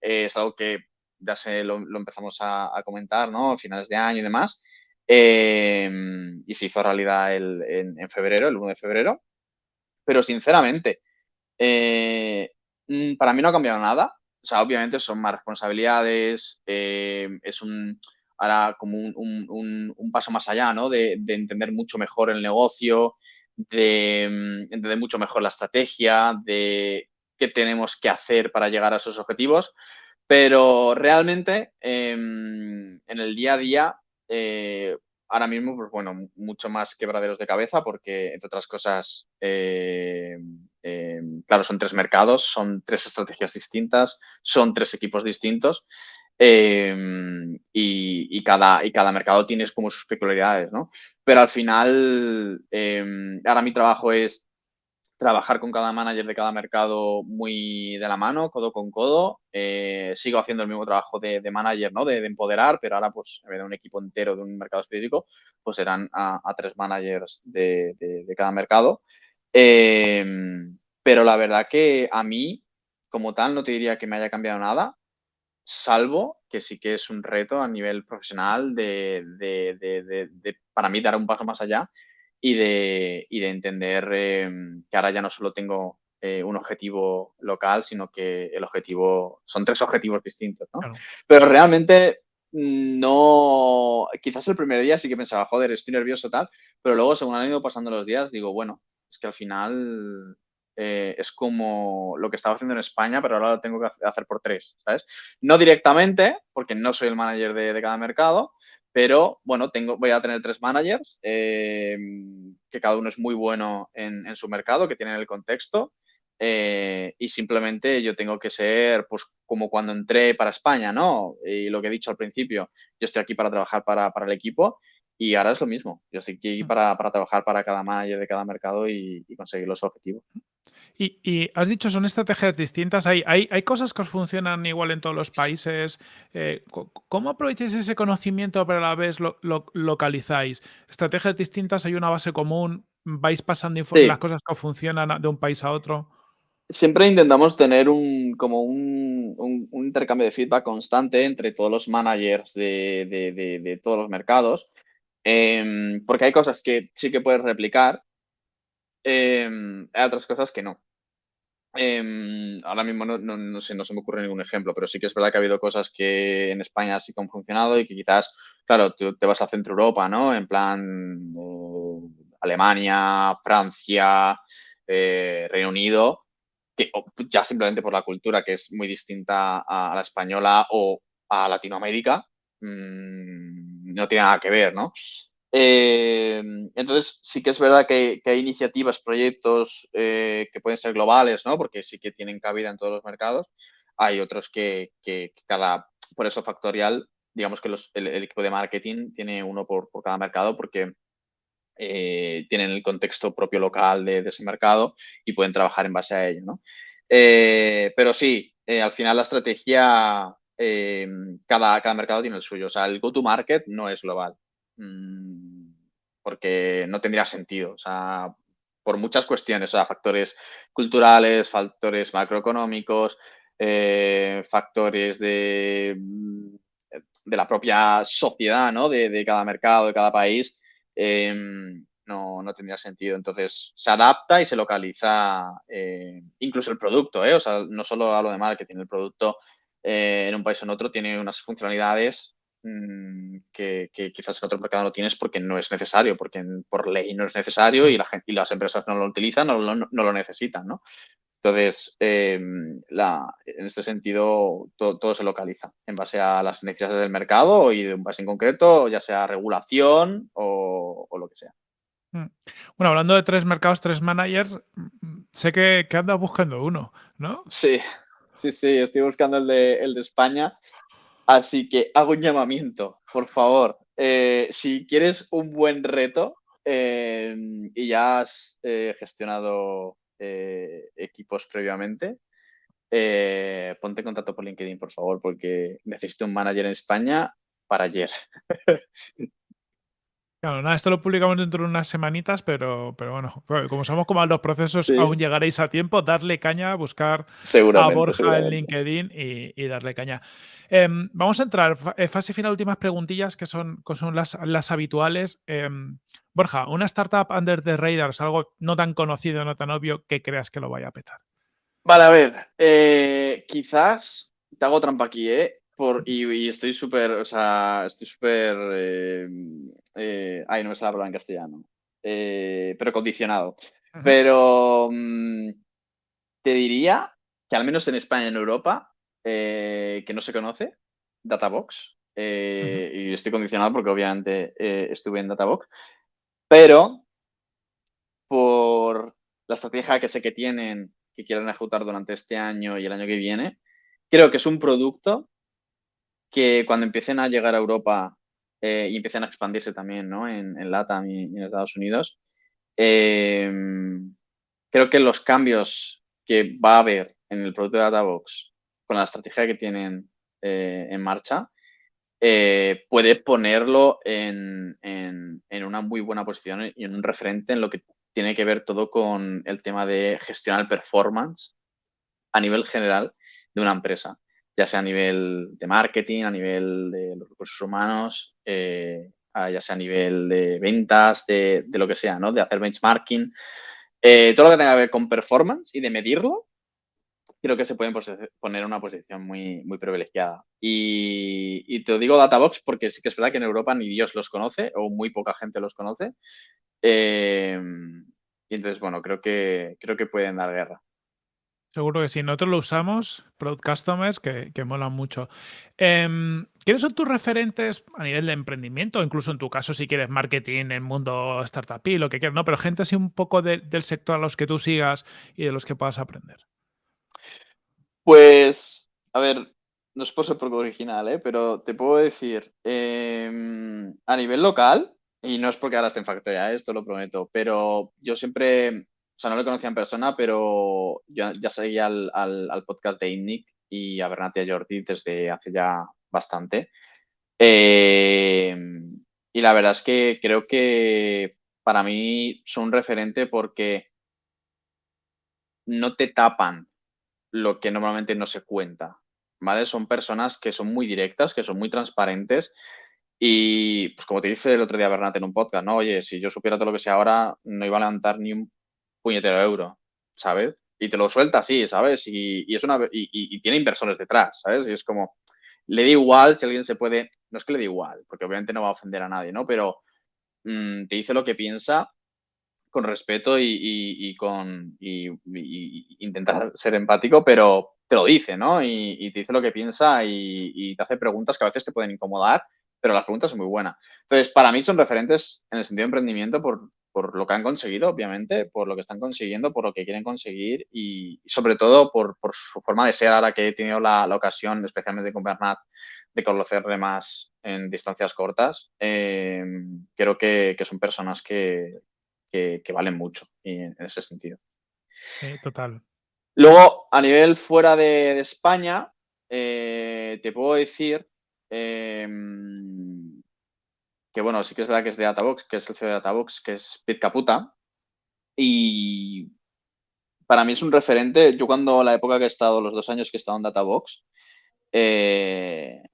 es algo que ya se lo, empezamos a, a, comentar, ¿no? A finales de año y demás. Em, y se hizo realidad en, febrero, el 1 de febrero. Pero sinceramente, eh, mm, para mí no ha cambiado nada. O sea, obviamente son más responsabilidades, em, es un, ahora como un, paso más allá, ¿no? De, entender mucho mejor el negocio, de mm, entender mucho mejor la estrategia, de qué tenemos que hacer para llegar a esos objetivos. Pero realmente em, en el día a día eh, ahora mismo, pues bueno, mucho más quebraderos de cabeza porque, entre otras cosas, eh, eh, claro, son tres mercados, son tres estrategias distintas, son tres equipos distintos y, cada, y cada mercado tiene como sus peculiaridades, ¿no? Pero al final, ahora mi trabajo es trabajar con cada manager de cada mercado muy de la mano, codo con codo. Eh, sigo haciendo el mismo trabajo de, manager, ¿no? De, empoderar, pero ahora, pues, en vez de un equipo entero de un mercado específico, pues serán a, tres managers de, cada mercado. Em, pero la verdad que a mí, como tal, no te diría que me haya cambiado nada, salvo que sí que es un reto a nivel profesional de, para mí, dar un paso más allá y de, y de entender em, que ahora ya no solo tengo eh, un objetivo local, sino que el objetivo, son tres objetivos distintos, ¿no? Pero realmente mm, no, quizás el primer día sí que pensaba, joder, estoy nervioso tal, pero luego según han ido pasando los días, digo, bueno, es que al final eh, es como lo que estaba haciendo en España, pero ahora lo tengo que hacer por tres, ¿sabes? No directamente, porque no soy el manager de, de cada mercado, pero bueno, tengo, voy a tener tres managers, eh, que cada uno es muy bueno en, su mercado, que tienen el contexto. Eh, y simplemente yo tengo que ser, pues, como cuando entré para España, ¿no? Y lo que he dicho al principio, yo estoy aquí para trabajar para, el equipo Y ahora es lo mismo. Yo estoy aquí Mm. para, para trabajar para cada manager de cada mercado y, y conseguir los objetivos. Y, y has dicho, son estrategias distintas. ¿Hay, hay, hay cosas que os funcionan igual en todos los países? Eh, ¿Cómo aprovecháis ese conocimiento pero a la vez lo, lo- localizáis? ¿Estrategias distintas? ¿Hay una base común? ¿Vais pasando info- las Sí, cosas que funcionan de un país a otro? siempre intentamos tener un, como un, un- un intercambio de feedback constante entre todos los managers de, de- de- de todos los mercados, em, porque hay cosas que sí que puedes replicar, em, hay otras cosas que no. Em, ahora mismo no, se me ocurre ningún ejemplo, pero sí que es verdad que ha habido cosas que en España sí que han funcionado y que quizás, claro, te vas a Centro Europa, ¿no? En plan eh, Alemania, Francia, eh, Reino Unido, que ya simplemente por la cultura que es muy distinta a, a la española o a Latinoamérica, mm, no tiene nada que ver, ¿no? Eh, entonces, sí que es verdad que, hay iniciativas, proyectos eh, que pueden ser globales, ¿no? Porque sí que tienen cabida en todos los mercados. Hay otros que, cada, por eso factorial, digamos que el, equipo de marketing tiene uno por, cada mercado porque eh, tienen el contexto propio local de, de ese mercado y pueden trabajar en base a ello, ¿no? Pero sí, al final la estrategia, eh, cada, cada mercado tiene el suyo. O sea, el go-to-market no es global. Mm, porque no tendría sentido. O sea, por muchas cuestiones, o sea, factores culturales, factores macroeconómicos, eh, factores de, de la propia sociedad, ¿no? De, de cada mercado, de cada país, eh, no, no tendría sentido. Entonces, se adapta y se localiza eh, incluso el producto, ¿eh? O sea, no solo hablo de marketing, el producto eh, en un país o en otro tiene unas funcionalidades mm, que, que, quizás en otro mercado no tienes porque no es necesario, porque por ley no es necesario y, la gente, y las empresas no lo utilizan, no lo, no lo necesitan, ¿no? Entonces, eh, la, en este sentido, todo, todo, se localiza en base a las necesidades del mercado y de un país en concreto, ya sea regulación o, o lo que sea. Mm. Bueno, hablando de tres mercados, tres managers, mm, sé que, que andas buscando uno, ¿no? Sí, sí, sí, estoy buscando el de, el de España. Así que hago un llamamiento, por favor. Eh, si quieres un buen reto eh, y ya has eh, gestionado eh, equipos previamente, ponte en contacto por LinkedIn, por favor, porque necesito un manager en España para ayer. Claro, nada, esto lo publicamos dentro de unas semanitas, pero, pero bueno, como somos como los procesos, Sí, aún llegaréis a tiempo, darle caña, buscar a Borja en. LinkedIn y, y darle caña. Em, vamos a entrar, eh, fase final, últimas preguntillas que son, que son las, las habituales. Em, Borja, una startup under the radar, es algo no tan conocido, no tan obvio, que creas que lo vaya a petar. Vale, a ver, eh, quizás te hago trampa aquí, ¿eh? Por, y, y estoy súper, o sea, estoy súper, eh, eh, ay, no me sale la palabra en castellano, eh, pero condicionado. Pero mm, te diría que al menos en España y en Europa, eh, que no se conoce, Databox, eh, y estoy condicionado porque obviamente estuve en Databox, pero por la estrategia que sé que tienen, que quieren ejecutar durante este año y el año que viene, creo que es un producto que cuando empiecen a llegar a Europa eh, y empiecen a expandirse también ¿no? en, en LATAM y, en Estados Unidos, eh, creo que los cambios que va a haber en el producto de Databox con la estrategia que tienen eh, en marcha, puede ponerlo en, en, en, una muy buena posición y en un referente en lo que tiene que ver todo con el tema de gestionar performance a nivel general de una empresa, ya sea a nivel de marketing, a nivel de los recursos humanos, eh, ya sea a nivel de ventas, de, lo que sea, ¿no? De hacer benchmarking. Eh, todo lo que tenga que ver con performance y de medirlo, creo que se pueden poner en una posición muy, muy privilegiada. Y, y, te digo Databox porque sí que es verdad que en Europa ni Dios los conoce o muy poca gente los conoce. Eh, y entonces, bueno, creo que, creo que pueden dar guerra. Seguro que sí. Nosotros lo usamos, Product Customers, que, que molan mucho. Eh, ¿Quiénes son tus referentes a nivel de emprendimiento? Incluso en tu caso, si quieres marketing, en mundo startup y lo que quieras, ¿no? Pero gente así un poco de, del sector a los que tú sigas y de los que puedas aprender. Pues, a ver, no es por ser poco original, ¿eh? pero te puedo decir, eh, a nivel local, Y no es porque ahora esté en Factoria, ¿eh? esto lo prometo, pero yo siempre, o sea, no lo conocía en persona, pero yo ya seguía al, al, podcast de INNIC y a Bernat y a Jordi desde hace ya bastante. Eh, y la verdad es que creo que para mí son un referente porque no te tapan lo que normalmente no se cuenta, ¿vale? Son personas que son muy directas, que son muy transparentes y, pues como te dice el otro día Bernat en un podcast, ¿no? Oye, si yo supiera todo lo que sé ahora, no iba a levantar ni un puñetero euro, ¿sabes? Y te lo suelta así, ¿sabes? Y, es una, y, tiene inversores detrás, ¿sabes? Y es como, le da igual si alguien se puede, no es que le dé igual, porque obviamente no va a ofender a nadie, ¿no? Pero mm, te dice lo que piensa con respeto y, con y, intentar ser empático, pero te lo dice, ¿no? Y, te dice lo que piensa y, te hace preguntas que a veces te pueden incomodar, pero las preguntas son muy buenas. Entonces, para mí son referentes en el sentido de emprendimiento por, por lo que han conseguido, obviamente, por lo que están consiguiendo, por lo que quieren conseguir y, sobre todo por, por, su forma de ser ahora que he tenido la, la ocasión, especialmente con Bernat, de conocerle más en distancias cortas. Eh, creo que, que, son personas que, que, valen mucho en ese sentido. total. Luego, a nivel fuera de, España, eh, te puedo decir em, que, bueno, sí que es verdad que es de Databox, que es el CEO de Databox, que es Pete Caputa. Y para mí es un referente. Yo cuando la época que he estado, los dos años que he estado en Databox, eh,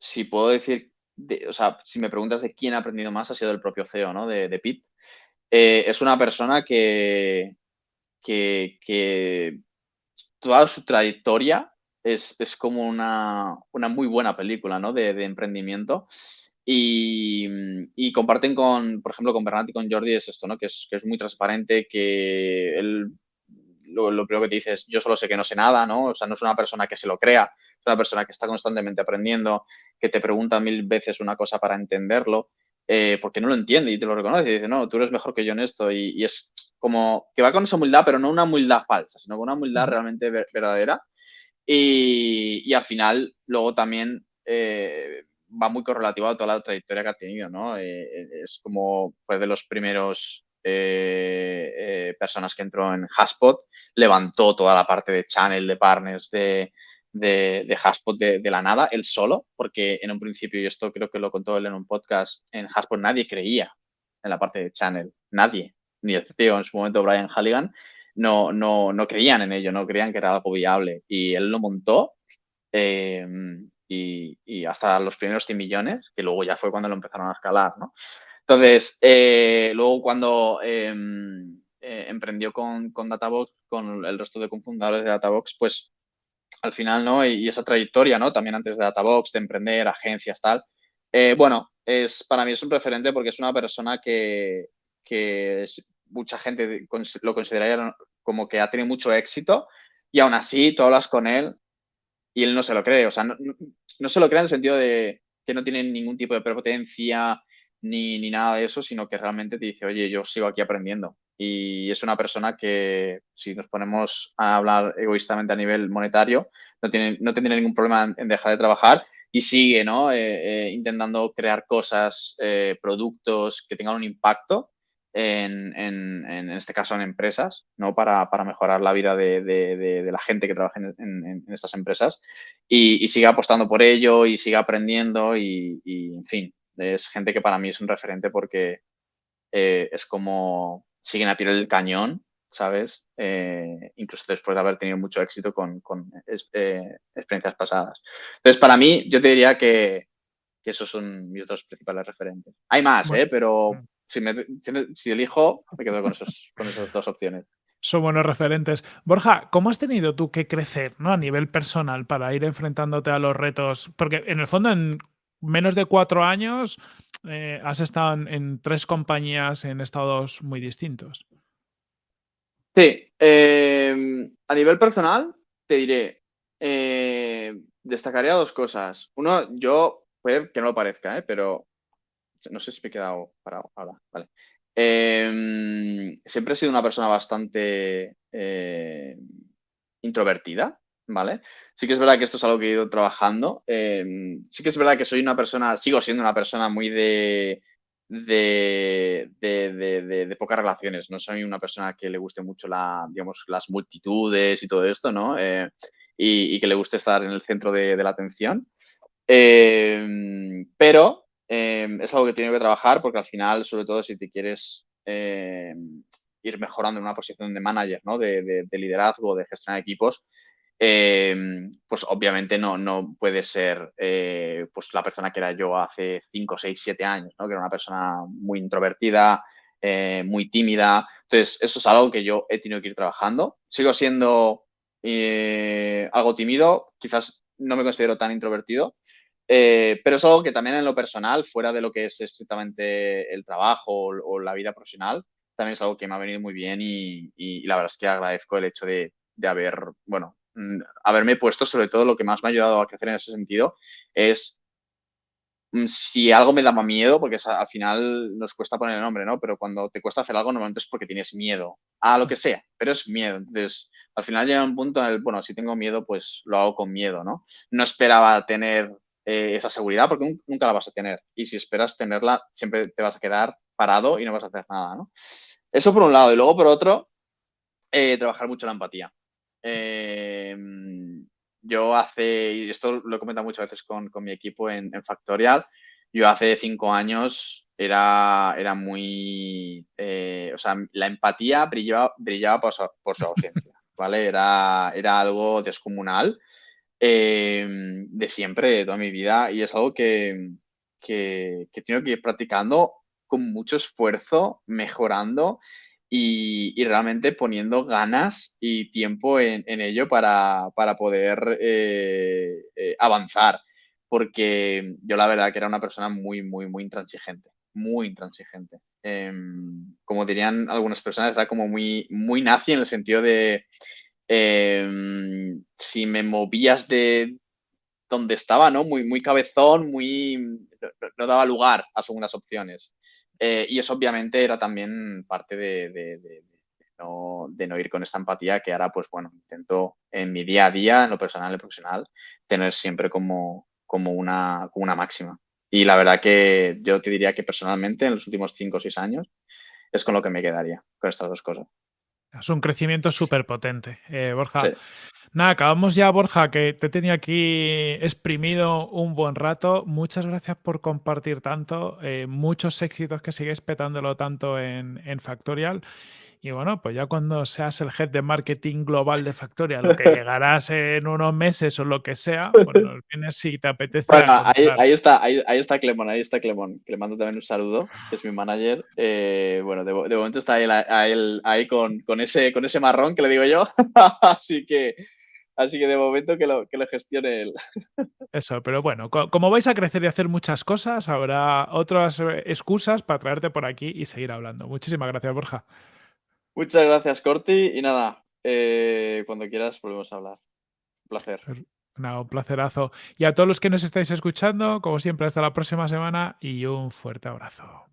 si puedo decir, o sea, si me preguntas de quién ha aprendido más, ha sido el propio CEO, ¿no? De, de. Eh, es una persona que, que, toda su trayectoria es, como una, muy buena película ¿no? de, emprendimiento. Y, comparten con, por ejemplo, con Bernat y con Jordi es esto, ¿no? Que es, que es muy transparente, que él lo, lo, primero que te dice es yo solo sé que no sé nada, ¿no? O sea, no es una persona que se lo crea, es una persona que está constantemente aprendiendo, que te pregunta mil veces una cosa para entenderlo eh, porque no lo entiende y te lo reconoce y dice, no, tú eres mejor que yo en esto. Y, es como que va con esa humildad, pero no una humildad falsa, sino con una humildad realmente verdadera. Y, al final, luego también eh, va muy correlativo a toda la trayectoria que ha tenido, ¿no? Eh, es como fue de los primeros personas que entró en Haspot, levantó toda la parte de channel, de partners, de, de, de Haspot de, la nada, él solo, porque en un principio, y esto creo que lo contó él en un podcast, en Haspot nadie creía en la parte de channel, nadie, ni el en su momento, Brian Halligan, no, no, no creían en ello, no creían que era algo viable. Y él lo montó y, hasta los primeros 100 millones, que luego ya fue cuando lo empezaron a escalar, ¿no? Entonces, eh, luego cuando em, eh, emprendió con, con Databox, con el resto de cofundadores de Databox, pues al final, ¿no? Y, esa trayectoria, ¿no? También antes de Databox, de emprender, agencias, tal. Eh, bueno, es, para mí es un referente porque es una persona que, mucha gente lo consideraría como que ha tenido mucho éxito y aún así tú hablas con él y él no se lo cree. O sea, no, se lo cree en el sentido de que no tiene ningún tipo de prepotencia ni, ni nada de eso, sino que realmente te dice, oye, yo sigo aquí aprendiendo y es una persona que, si nos ponemos a hablar egoístamente a nivel monetario, no, tiene, no tendría ningún problema en, dejar de trabajar y sigue ¿no? Eh, eh, intentando crear cosas, eh, productos que tengan un impacto en, en, en, este caso en empresas, ¿no? para, para mejorar la vida de, de, la gente que trabaja en, estas empresas y, y, sigue apostando por ello y sigue aprendiendo y, y, en fin, es gente que para mí es un referente porque es como siguen a pie del cañón, ¿sabes? Eh, incluso después de haber tenido mucho éxito con, eh, experiencias pasadas. Entonces, para mí, yo te diría que, esos son mis dos principales referentes. Hay más, ¿eh? Pero mm. Si, me, si elijo, me quedo con, esos, con esas dos opciones. Son buenos referentes. Borja, ¿cómo has tenido tú que crecer ¿no? a nivel personal para ir enfrentándote a los retos? Porque en el fondo, en menos de cuatro años, eh, has estado en, tres compañías en estados muy distintos. Sí, em, a nivel personal, te diré, eh, destacaría dos cosas. Uno, yo, puede que no lo parezca, ¿eh? pero no sé si me he quedado parado ahora. Vale. Em, siempre he sido una persona bastante introvertida, ¿vale? Sí que es verdad que esto es algo que he ido trabajando. Em, sí que es verdad que soy una persona, sigo siendo una persona muy de, de, de, pocas relaciones. No soy una persona que le guste mucho la, digamos, las multitudes y todo esto, ¿no? Eh, y, que le guste estar en el centro de, la atención. Em, pero em, es algo que tiene que trabajar porque al final, sobre todo si te quieres em, ir mejorando en una posición de manager, ¿no? de, liderazgo, de gestión de equipos, pues obviamente no, no puede ser eh, pues la persona que era yo hace 5, 6, 7 años, ¿no? que era una persona muy introvertida, eh, muy tímida. Entonces, eso es algo que yo he tenido que ir trabajando. Sigo siendo eh, algo tímido, quizás no me considero tan introvertido, eh, pero es algo que también en lo personal, fuera de lo que es estrictamente el trabajo o, la vida profesional, también es algo que me ha venido muy bien y, la verdad es que agradezco el hecho de, haber, bueno, mm, haberme puesto sobre todo lo que más me ha ayudado a crecer en ese sentido es mm, si algo me daba miedo, porque al final nos cuesta poner el nombre, ¿no? Pero cuando te cuesta hacer algo, normalmente es porque tienes miedo a lo que sea, pero es miedo. Entonces, al final llega un punto en el, bueno, si tengo miedo, pues lo hago con miedo, ¿no? No esperaba tener eh, esa seguridad porque nunca la vas a tener. Y si esperas tenerla, siempre te vas a quedar parado y no vas a hacer nada, ¿no? Eso por un lado. Y luego por otro, eh, trabajar mucho la empatía. Em, yo hace, y esto lo he comentado muchas veces con, mi equipo en, Factorial, yo hace cinco años era, era muy, eh, o sea, la empatía brillaba, brillaba por, su, ausencia, ¿vale? Era, era algo descomunal em, de siempre, de toda mi vida, y es algo que, que, que tengo que ir practicando con mucho esfuerzo, mejorando y, realmente poniendo ganas y tiempo en, ello para, poder eh, eh, avanzar. Porque yo la verdad que era una persona muy, muy, muy intransigente, muy intransigente. Em, como dirían algunas personas, era como muy, muy nazi en el sentido de em, si me movías de donde estaba, ¿no? Muy, muy cabezón, muy no daba lugar a segundas opciones. Eh, y eso obviamente era también parte de, no, ir con esta empatía que ahora, pues bueno, intento en mi día a día, en lo personal y profesional, tener siempre como, como, una, como una máxima. Y la verdad que yo te diría que personalmente en los últimos cinco o seis años es con lo que me quedaría, con estas dos cosas. Es un crecimiento súper potente, eh, Borja. Nada, acabamos ya, Borja, que te tenía aquí exprimido un buen rato. Muchas gracias por compartir tanto. Eh, muchos éxitos que sigues petándolo tanto en, en Factorial. Y bueno, pues ya cuando seas el head de marketing global de Factorial, lo que llegarás en unos meses o lo que sea, pues nos vienes si te apetece. ahí, está, ahí, está Clemón, ahí está Clemón. Le mando también un saludo, que es mi manager. Eh, bueno, de, momento está ahí, ahí con, con, ese, con ese marrón que le digo yo. Así que Así que de momento que lo, que lo gestione él. Eso, pero bueno, como vais a crecer y hacer muchas cosas, habrá otras eh, excusas para traerte por aquí y seguir hablando. Muchísimas gracias, Borja. Muchas gracias, Corti. Y nada, eh, cuando quieras volvemos a hablar. Un placer. un placerazo. Y a todos los que nos estáis escuchando, como siempre, hasta la próxima semana y un fuerte abrazo.